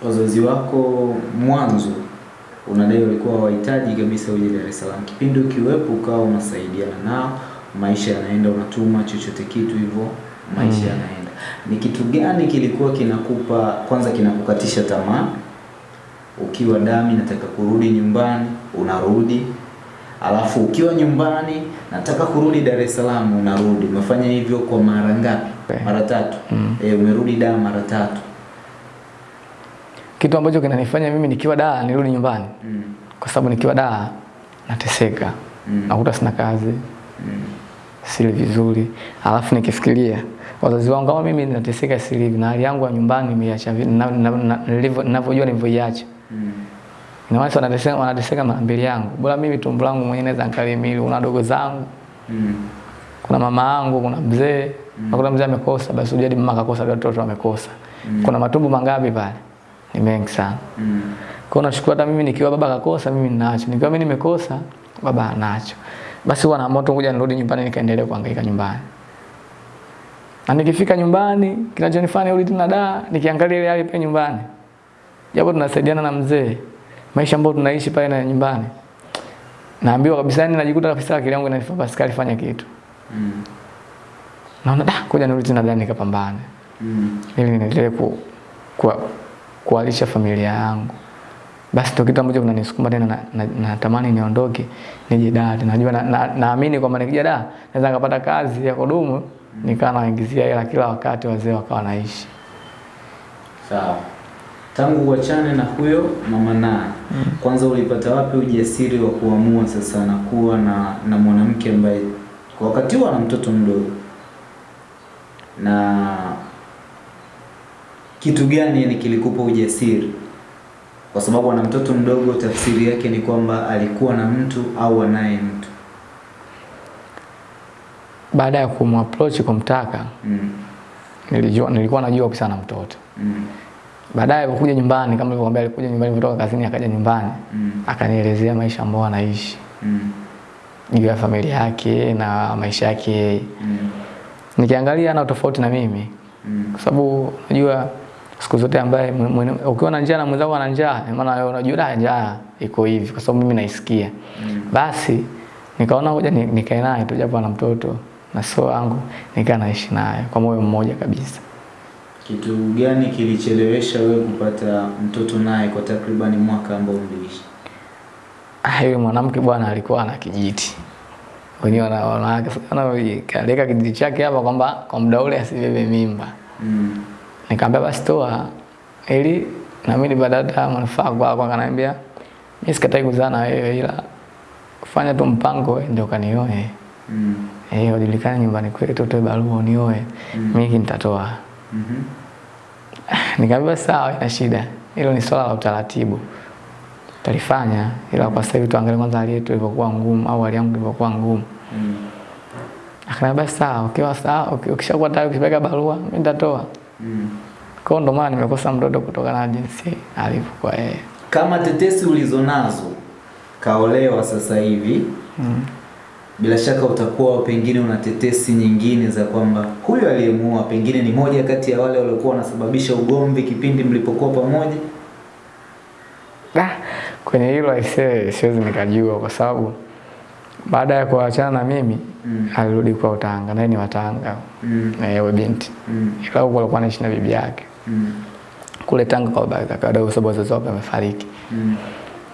wazazi wako mwanzo unadai walikuwa wahitaji kabisa uje Dar es Salaam. Kipindi ukiwepo ukawa unasaidiana nao, maisha yanaenda, unatuma chochote kitu hivyo, maisha Mm. yanaenda. Ni kitu gani kilikuwa kinakupa kwanza, kinakukatisha tamaa? Ukiwa dami, nataka kurudi nyumbani, unarudi alafu ukiwa nyumbani nataka kurudi Dar es Salaam unarudi. Umefanya hivyo kwa mara ngapi? Okay. Mara tatu. Mm. Eh, umerudi da mara tatu. Kitu ambacho kinanifanya mimi nikiwa da nirudi nyumbani Mm. kwa sababu nikiwa da nateseka. Mm. Nakuta sina kazi, Mm. sili vizuri. Alafu nikifikiria wazazi wangu kama mimi nateseka sili hivi na hali yangu ya nyumbani nimeiacha ninavyojua nilivyoiacha. Mm. Ina maana wanateseka wanateseka mbili yangu. Bora mimi tumbo langu mwenyewe naweza nikalimili. una dogo zangu, Mm. kuna mama yangu, kuna mzee. Mm. Kuna mzee amekosa, basi ujadi mama akakosa, watoto amekosa. Mm. Kuna matumbo mangapi pale? Ni mengi sana. Mm. Kwa nashukuru hata mimi nikiwa baba kakosa mimi ninacho. Nikiwa mimi nimekosa baba anacho. Basi huwa naamua tu kuja nirudi nyumbani nikaendelea kuhangaika nyumbani. Na nikifika nyumbani kinachonifanya urudi tena da nikiangalia ile hali pale nyumbani. Japo tunasaidiana na mzee. Maisha ambayo tunaishi pale na nyumbani. Naambiwa kabisa yani najikuta kabisa akili yangu inanifanya Pascal fanya kitu. Mm. Naona da kuja nirudi tena ndani nikapambane. Mm. ili niendelee ku, kwa kualisha familia yangu. Basi ndio kitu ambacho kinanisukuma tena na, na, na niondoke nije Dar. Najua naamini na, na kwamba nikija Dar naweza nikapata kazi ya kudumu nikawa naingizia hela kila wakati, wazee wakawa naishi. Sawa. Tangu uachane na huyo mama Naa, kwanza ulipata wapi ujasiri wa kuamua sasa na kuwa na, na mwanamke ambaye kwa wakati huo ana mtoto mdogo, na kitu gani yani kilikupa ujasiri? Kwa sababu ana mtoto mdogo, tafsiri yake ni kwamba alikuwa na mtu au anaye mtu. Baada ya kumapproach kumtaka, Mm. nilijua nilikuwa najua kisa na mtoto. Mm. Baadaye alikuja nyumbani, kama nilivyokuambia, alikuja nyumbani kutoka kazini, akaja nyumbani Mm. akanielezea maisha ambayo anaishi Mm. juu ya familia yake na maisha yake yeye. Mm. Nikiangalia ana tofauti na mimi, Mm. kwa sababu unajua siku zote ambaye ukiwa na njaa na mwenzako ana njaa, maana wewe unajua da njaa iko hivi, kwa sababu mimi naisikia. Mm. Basi nikaona ngoja nikae naye tu, japo ana mtoto na sio wangu, nikaa naishi naye kwa moyo mmoja kabisa. Kitu gani kilichelewesha wewe kupata mtoto naye kwa takribani mwaka ambao mliishi? Ah, yule mwanamke bwana alikuwa ana kijiti. Wenyewe wana- wanawake sana kaleka kijiti chake hapa kwamba kwa muda ule asibebe mimba. Mm. Nikamwambia basi toa ili na mimi badada manufaa kwa kwa Akaniambia mimi sikatai kuzaa na wewe ila fanya tu mpango ndio kanioe. Mm. Eh, ujulikane nyumbani kwetu utoe barua unioe. Mm. Mimi nitatoa. Mhm. Nikamwambia sawa, ina shida. Hilo ni swala la utaratibu. talifanya, ila kwa sasa hivi tuangalie kwanza hali yetu ilivyokuwa ngumu au hali yangu ilivyokuwa ngumu. Mm. Akaniambia sawa, ukiwa sawa, ukishakuwa tayari ukipeleka barua mimi nitatoa. Mm. Kwa ndo maana nimekosa mtoto kutokana na jinsi alivyokuwa yeye. Kama tetesi ulizonazo kaolewa sasa hivi Mm. Bila shaka utakuwa pengine una tetesi nyingine za kwamba huyo aliyemuua pengine ni moja kati ya wale waliokuwa wanasababisha ugomvi kipindi mlipokuwa pamoja. Ah, kwenye hilo aisee siwezi nikajua kwa sababu baada ya kuachana na mimi Mm. alirudi kwa Tanga, naye ni Watanga Mm. na yeye binti, Mm. ila huko alikuwa anaishi na bibi yake Mm. kule Tanga kwa baba yake kwa sababu wazazi wake wamefariki. Mm.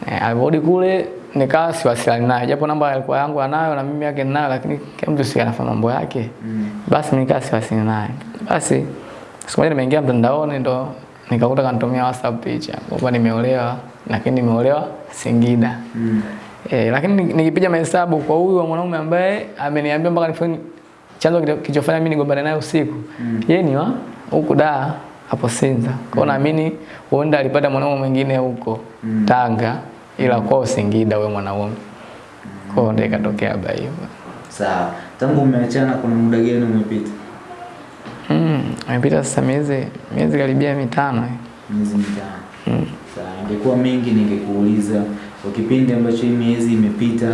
Eh, alirudi kule nikawa siwasiliani naye, japo namba alikuwa yangu anayo na mimi yake ninayo, lakini kila mtu si anafanya mambo yake. Mm. Basi nikaa siwasiliani naye. Basi siku moja nimeingia mtandaoni ndo nikakuta kanitumia WhatsApp picha kwamba nimeolewa, lakini nimeolewa Singida. Mm. Eh, lakini nikipiga mahesabu kwa huyu wa mwanaume ambaye ameniambia mpaka nifanye chanzo kilicho- kilichofanya mimi nigombane naye usiku. Mm. Yeye ni wa huku da hapo Sinza. Kwa mm. naamini huenda alipata mwanaume mwingine huko Mm. Tanga ila kwao Singida wewe mwanaume. Kwa hiyo ndio ikatokea haba hivyo. Sawa. Tangu umeachana kuna muda gani umepita? Mm, imepita sasa miezi miezi karibia mitano. Miezi mitano. Mm. Sawa, ingekuwa mengi ningekuuliza kwa kipindi ambacho hii miezi imepita,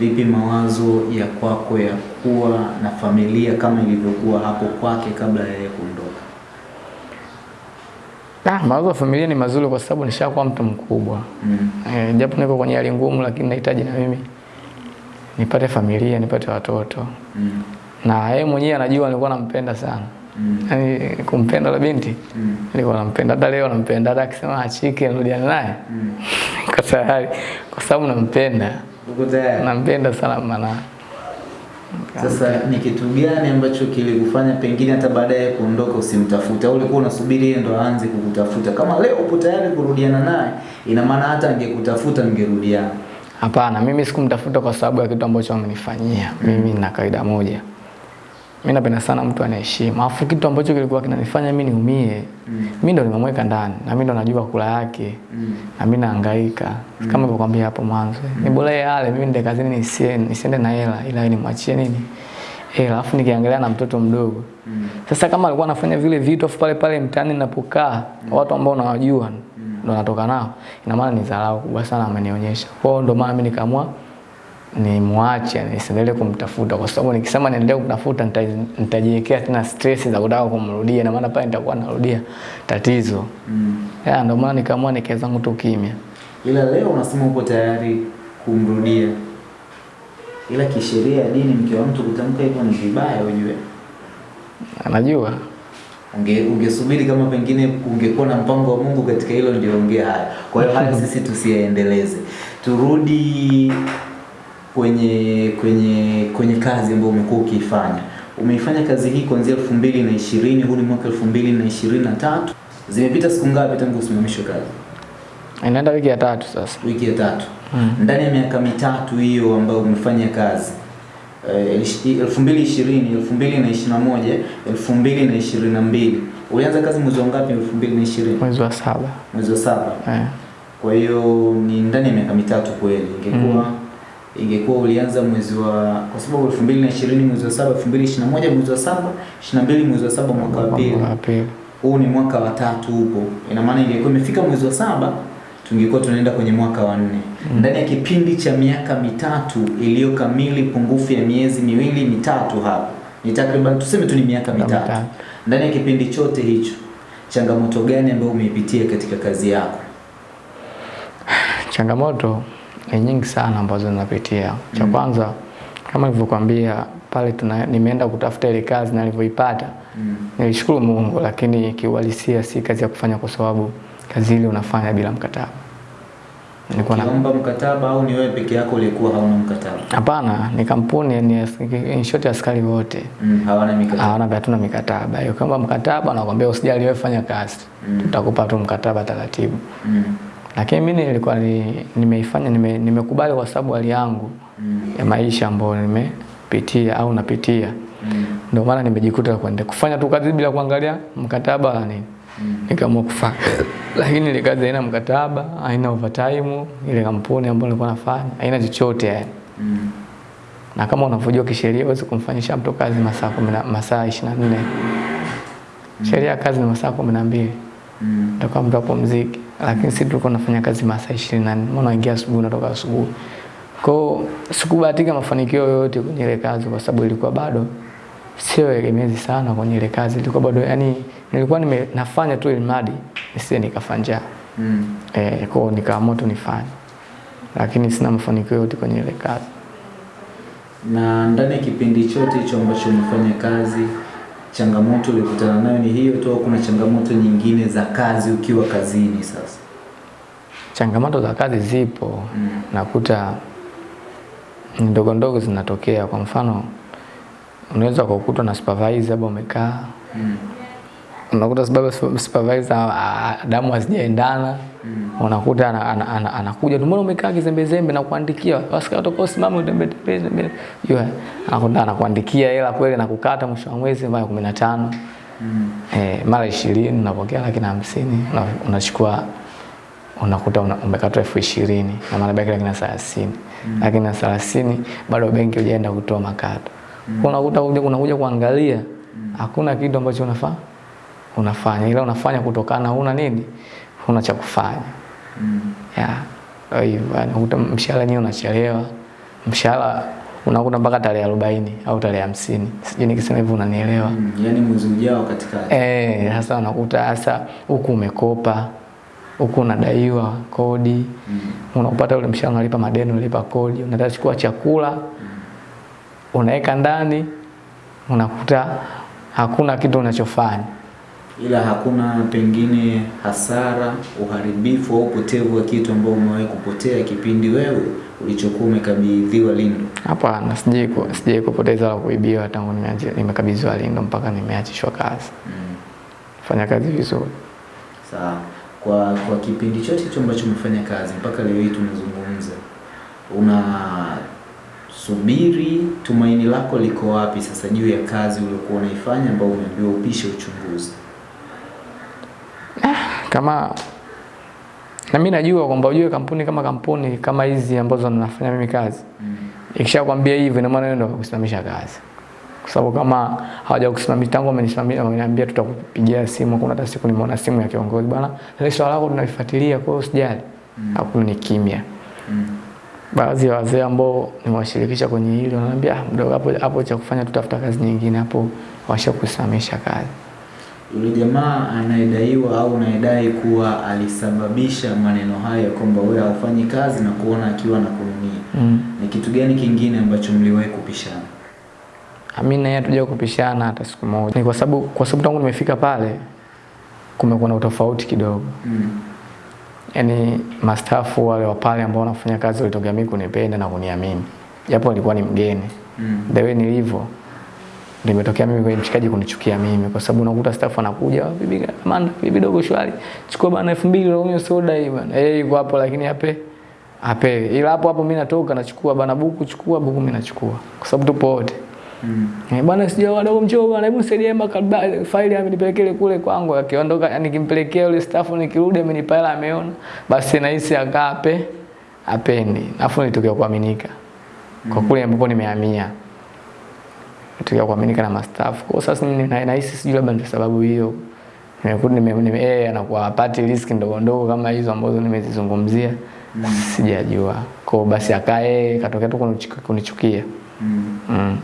vipi mawazo ya kwako ya kuwa na familia kama ilivyokuwa hapo kwake kabla ya yeye kuondoka? Ah, mawazo ya familia ni mazuri kwa sababu nishakuwa mtu mkubwa. Mm. Eh, japo niko kwenye hali ngumu lakini nahitaji na mimi nipate familia, nipate watoto. Mm. Na yeye mwenyewe anajua nilikuwa nampenda sana. Mm. Yaani kumpenda la binti Mm. nilikuwa nampenda, hata leo nampenda, hata akisema achike nirudiane naye Mm. Kwa tayari kwa sababu nampenda, nampenda sana maana Sasa ni kitu gani ambacho kilikufanya pengine hata baadaye kuondoka usimtafute, au ulikuwa unasubiri yeye ndo aanze kukutafuta? Kama leo upo tayari kurudiana naye, ina maana hata angekutafuta mngerudiana. Hapana, mimi sikumtafuta kwa sababu ya kitu ambacho amenifanyia. Mimi na kaida moja, mimi napenda sana mtu anaheshimu. Alafu kitu ambacho kilikuwa kinanifanya mimi niumie, Mm. mimi ndo nimemweka ndani na mimi ndo najua kula yake Mm. na mimi nahangaika kama nilivyokuambia hapo mwanzo. Ni bora yeye ale, mimi nende kazini nisiende, nisiende na hela, ila nimwachie nini hela, alafu nikiangalia na mtoto mdogo. Mm. Sasa kama alikuwa anafanya vile vitu afu pale pale mtaani ninapokaa watu ambao unawajua ndo natoka nao, ina maana ni dharau kubwa sana amenionyesha. Kwa hiyo ndo maana mimi nikaamua nimwache nisiendelee kumtafuta, kwa sababu nikisema niendelee kumtafuta nita- nitajiwekea tena stress za kutaka kumrudia, na maana pale nitakuwa narudia tatizo. Mm. Ya, ndio maana nikaamua nikae zangu tu kimya. Ila leo unasema uko tayari kumrudia, ila kisheria ya dini mke wa mtu kutamka hivyo ni vibaya, ujue. Anajua Unge, ungesubiri kama pengine ungekuwa na mpango wa Mungu katika hilo ndio ongea haya. Kwa hiyo haya sisi tusiyaendeleze, turudi kwenye kwenye kwenye kazi ambayo umekuwa ukiifanya. Umeifanya kazi hii kuanzia elfu mbili na ishirini huu ni mwaka elfu mbili na ishirini na tatu Zimepita siku ngapi tangu usimamishwe kazi? inaenda wiki ya tatu sasa. Wiki ya tatu. Mm. Ndani ya miaka mitatu hiyo ambayo umefanya kazi eh, ishi- elfu mbili ishirini elfu mbili na ishirini na moja elfu mbili na ishirini na mbili ulianza kazi mwezi wa ngapi elfu mbili na ishirini Mwezi wa saba. mwezi wa saba Eh. kwa hiyo ni ndani ya miaka mitatu kweli ingekuwa ingekuwa ulianza mwezi wa kwa sababu elfu mbili na ishirini mwezi wa saba elfu mbili ishirini na moja mwezi wa saba ishirini na mbili mwezi wa saba mwaka wa pili huu ni mwaka wa tatu huko, ina maana ingekuwa imefika mwezi wa saba tungekuwa tunaenda kwenye mwaka wa nne mm. ndani ya kipindi cha miaka mitatu iliyo kamili, pungufu ya miezi miwili mitatu, hapo ni takriban tuseme tu ni miaka mitatu. mitatu. Ndani ya kipindi chote hicho, changamoto gani ambayo umeipitia katika kazi yako? Changamoto ni nyingi sana ambazo ninapitia. Cha kwanza kama nilivyokuambia pale tuna, nimeenda kutafuta ile kazi na nilivyoipata Mm. nilishukuru Mungu, lakini kiuhalisia si kazi ya kufanya kwa sababu kazi ile unafanya bila mkataba. Nilikuwa na Ukiomba mkataba au ni wewe peke yako ulikuwa hauna mkataba? hapana, ni kampuni ni in short askari wote Mm, hawana mikataba. hawana hatuna mikataba. Hiyo kama mkataba nakwambia usijali wewe fanya kazi. Mm. Tutakupa tu mkataba taratibu. Mm. Lakini mimi nilikuwa ni, nimeifanya nime, nimekubali kwa sababu hali yangu Mm. ya maisha ambayo nimepitia au napitia. Mm. Ndio maana nimejikuta kwenda kufanya tu kazi bila kuangalia mkataba wala nini. mm. nikaamua kufanya lakini ile kazi haina mkataba haina overtime ile kampuni ambayo nilikuwa nafanya haina chochote yani Mm. na kama unavyojua kisheria huwezi kumfanyisha mtu kazi masaa kumi na- masaa 24 mm. sheria kazi ni masaa kumi na mbili Mm. utakuwa mtu apumzike, lakini sisi tulikuwa tunafanya kazi masaa 24 maana unaingia asubuhi unatoka asubuhi. Kwa sikubahatika mafanikio yoyote kwenye ile kazi kwa sababu ilikuwa bado sio egemezi sana kwenye ile kazi, ilikuwa bado yani nilikuwa nime, nafanya tu ili mradi nisije nikafanja. Mm. Eh, kwa nikaamua tu nifanye, lakini sina mafanikio yoyote kwenye ile kazi. Na ndani ya kipindi chote hicho ambacho umefanya kazi, changamoto ulikutana nayo ni hiyo tu kuna changamoto nyingine za kazi ukiwa kazini sasa? Changamoto za kazi zipo, Mm. nakuta ni ndogo ndogo zinatokea. Kwa mfano, unaweza kukutwa na supervisor hapo umekaa, Mm. Unakuta sababu supervisor damu hazijaendana. Mm. unakuta ana- ana- ana- anakuja tu, mbona umekaa kizembezembe na kuandikia askari utakao simama utembe tembe tembe, yeye anakuta anakuandikia hela kweli na kukata mwisho wa mwezi mara 15 Mm. eh, mara 20 unapokea laki na hamsini una- unachukua unakuta una, umekatwa elfu ishirini na maana baki laki na thelathini. Lakini na thelathini bado benki hujaenda kutoa makato. Mm. unakuta unakuja kuangalia hakuna kitu ambacho unafaa unafanya ila unafanya kutokana una nini una cha kufanya Mm. ya hivyo yani unakuta mshahara nyewe unachelewa mshahara unakuta mpaka tarehe arobaini au tarehe hamsini sijui nikisema hivyo unanielewa Mm. yani mwezi ujao katikati. Eh, sasa unakuta hasa huku umekopa huku unadaiwa kodi Mm. unapata ule mshahara unalipa madeni unalipa kodi unataka chukua chakula unaweka ndani unakuta hakuna kitu unachofanya Ila hakuna pengine hasara, uharibifu au upotevu wa kitu ambao umewahi kupotea kipindi wewe ulichokuwa umekabidhiwa Lindo. hapana sijai ku- sijai kupoteza wala kuibiwa tangu nimekabidhiwa lindo mpaka nimeachishwa kazi Mm. fanya kazi vizuri Sawa. Kwa kwa kipindi chote hicho ambacho umefanya kazi mpaka leo hii tunazungumza, unasubiri tumaini lako liko wapi sasa juu ya kazi uliokuwa unaifanya ambao umeambiwa upishe uchunguzi? Kama na mimi najua kwamba ujue kampuni kama kampuni kama hizi ambazo ninafanya mimi kazi Mm. ikishakwambia hivyo ina maana ndio kusimamisha kazi kwa sababu kama hawajakusimamisha tangu wamenisimamia wameniambia tutakupigia simu kuna hata siku nimeona simu ya kiongozi bwana ile swala lako tunalifuatilia kwa hiyo usijali Mm. hakuna ni kimya Mm. baadhi ya wazee ambao nimewashirikisha kwenye hilo wananiambia "Ah, mdogo hapo hapo cha kufanya tutafuta kazi nyingine hapo washakusimamisha kazi Yule jamaa anayedaiwa au anayedai kuwa alisababisha maneno hayo kwamba wewe haufanyi kazi na kuona akiwa anakununia, mm. ni kitu gani kingine ambacho mliwahi kupishana? mi naye yeye hatuja kupishana hata siku moja. Ni kwa sababu kwa sababu tangu nimefika pale kumekuwa na utofauti kidogo. Mm. Yaani mastafu wale wa pale ambao wanafanya kazi walitokea mimi kunipenda na kuniamini. Japo alikuwa ni mgeni. Mm. The way nilivyo limetokea mimi kwenye mshikaji kunichukia mimi kwa sababu unakuta staff anakuja bibi Amanda bibi dogo shwari. Chukua bana 2000 na unyo soda hii bana. Eh yuko hapo lakini ape ape ila hapo hapo mimi natoka nachukua bana buku chukua buku mimi nachukua. Kwa sababu tupo wote. Mm. Eh, bwana sija wadogo mchoo bwana hebu nisaidie makaba faili amenipelekele kule kwangu. Akiondoka nikimpelekea yule staff nikirudi amenipa hela ameona. Basi nahisi akape apendi afu nitokea kuaminika. Kwa kule ambapo nimehamia nitokea kuaminika na mastaff kwa sasa nahisi sijui labda ndio sababu hiyo nimekuta nime, nime eh anakuwa apati risk ndogo ndogo kama hizo ambazo nimezizungumzia sijajua kwa basi akae katokea tu kunichukia- Mm. Mm.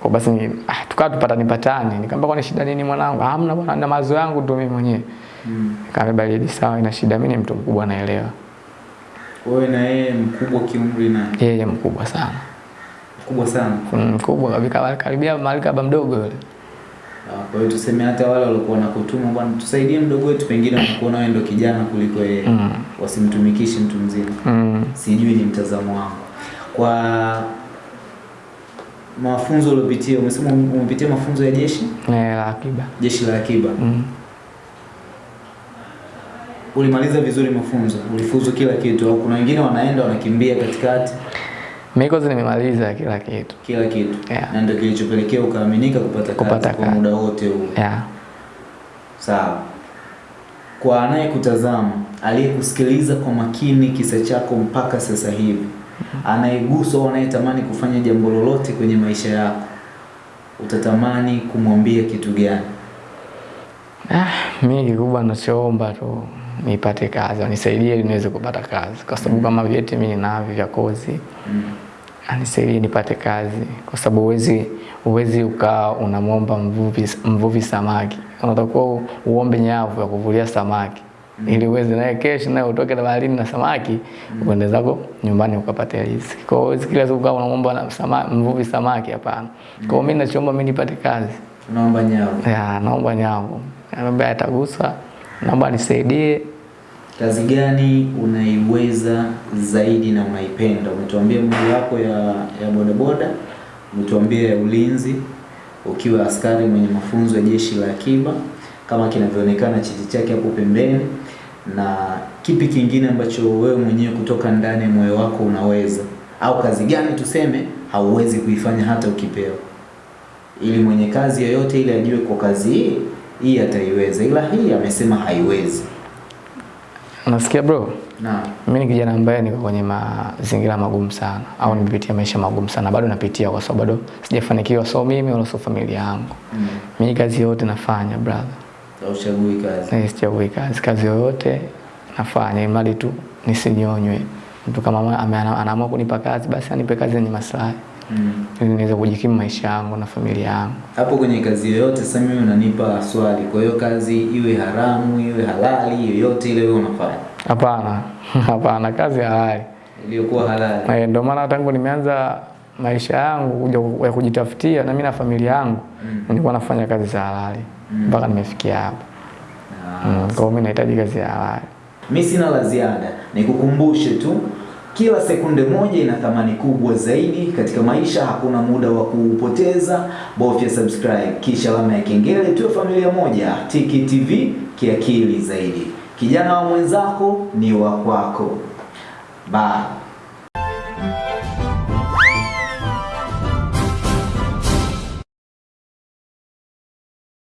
Kwa basi ni, ah, tukawa tupata nipatani. Nikamwambia kwani shida nini mwanangu? Ah, Hamna bwana, na mazo yangu tu mimi mwenyewe. Mm. Nikamwambia baridi sawa, ina shida mimi ni mtu mkubwa naelewa. Wewe na yeye mkubwa kiumri na Yeye mkubwa sana. Mkubwa sana. Mm, kubwa kabisa karibia mahali kaba mdogo yule. Ah, Kwa hiyo tuseme hata wale walikuwa nakutuma bwana, tusaidie mdogo wetu, pengine wanakuona wewe ndo kijana kuliko yeye, Mm. wasimtumikishe mtu mzima. Mm. Sijui ni mtazamo wangu. Kwa mafunzo uliopitia, umesema umepitia mafunzo ya jeshi, eh, la akiba. jeshi la akiba. Mm. Ulimaliza vizuri mafunzo, ulifuzu kila kitu, au kuna wengine wanaenda wanakimbia katikati Mimi kwanza nimemaliza kila kitu. kila kitu Yeah. na ndio kilichopelekea ukaaminika kupata, Kupata kazi kwa muda wote huu. Yeah. Sawa. kwa anayekutazama, aliyekusikiliza kwa makini kisa chako mpaka sasa hivi, anayeguswa au anayetamani kufanya jambo lolote kwenye maisha yako, utatamani kumwambia kitu gani? Ah, mimi kikubwa nachoomba tu nipate kazi, wanisaidie niweze kupata kazi, kwa sababu kama vyeti mimi ninavyo vya kozi Mm. Anisaidie nipate kazi, kwa sababu uwezi uwezi ukaa unamwomba mvuvi, mvuvi samaki, unatakiwa uombe nyavu ya kuvulia samaki ili uweze naye kesho naye utoke na baharini na samaki mm. uende zako nyumbani ukapate riziki. Kwa hiyo kila siku kama unamwomba na sama, mvuvi samaki, hapana. Mm. Kwa hiyo mimi nachoomba mimi nipate kazi Naomba nyavu. ya, naomba nyavu Anambia atagusa, naomba anisaidie. Kazi gani unaiweza zaidi na unaipenda? Umetuambia moja wapo ya, ya bodaboda, umetuambia ya ulinzi ukiwa askari mwenye mafunzo ya jeshi la akiba kama kinavyoonekana cheti chake hapo pembeni, na kipi kingine ambacho wewe mwenyewe kutoka ndani ya moyo wako unaweza, au kazi gani tuseme hauwezi kuifanya hata ukipewa, ili mwenye kazi yoyote ile ajue kwa kazi hii hii ataiweza, ila hii amesema haiwezi. Unasikia bro? Naam. Mimi ni kijana ambaye niko kwenye mazingira magumu sana, au nimepitia maisha magumu sana, bado napitia, kwa sababu bado sijafanikiwa, so mimi wala so familia yangu. Mm. Mimi kazi yote nafanya brother, Hauchagui kazi. na sichagui kazi, kazi yoyote nafanya, imali tu nisinyonywe. Mtu kama anaamua kunipa kazi, basi anipe kazi yenye maslahi, Mm. ili niweze kujikimu maisha yangu na familia yangu. Hapo kwenye kazi yoyote sasa mimi unanipa swali. Kwa hiyo kazi iwe haramu, iwe halali, yoyote ile wewe unafanya. Hapana, hapana, kazi halali. Iliyokuwa halali. Eh, Ndio maana tangu nimeanza maisha yangu kuja ya kujitafutia na mimi na familia yangu Mm. nilikuwa nafanya kazi za halali mpaka Mm. mpaka nimefikia hapa. Ah. Mm, Kwa hiyo mimi nahitaji kazi ya halali. Mimi sina la ziada, nikukumbushe tu kila sekunde moja ina thamani kubwa zaidi katika maisha. Hakuna muda wa kuupoteza, bofya subscribe kisha alama ya kengele, tuwe familia moja. Tiki TV kiakili zaidi. Kijana wa mwenzako ni wa kwako. Bye.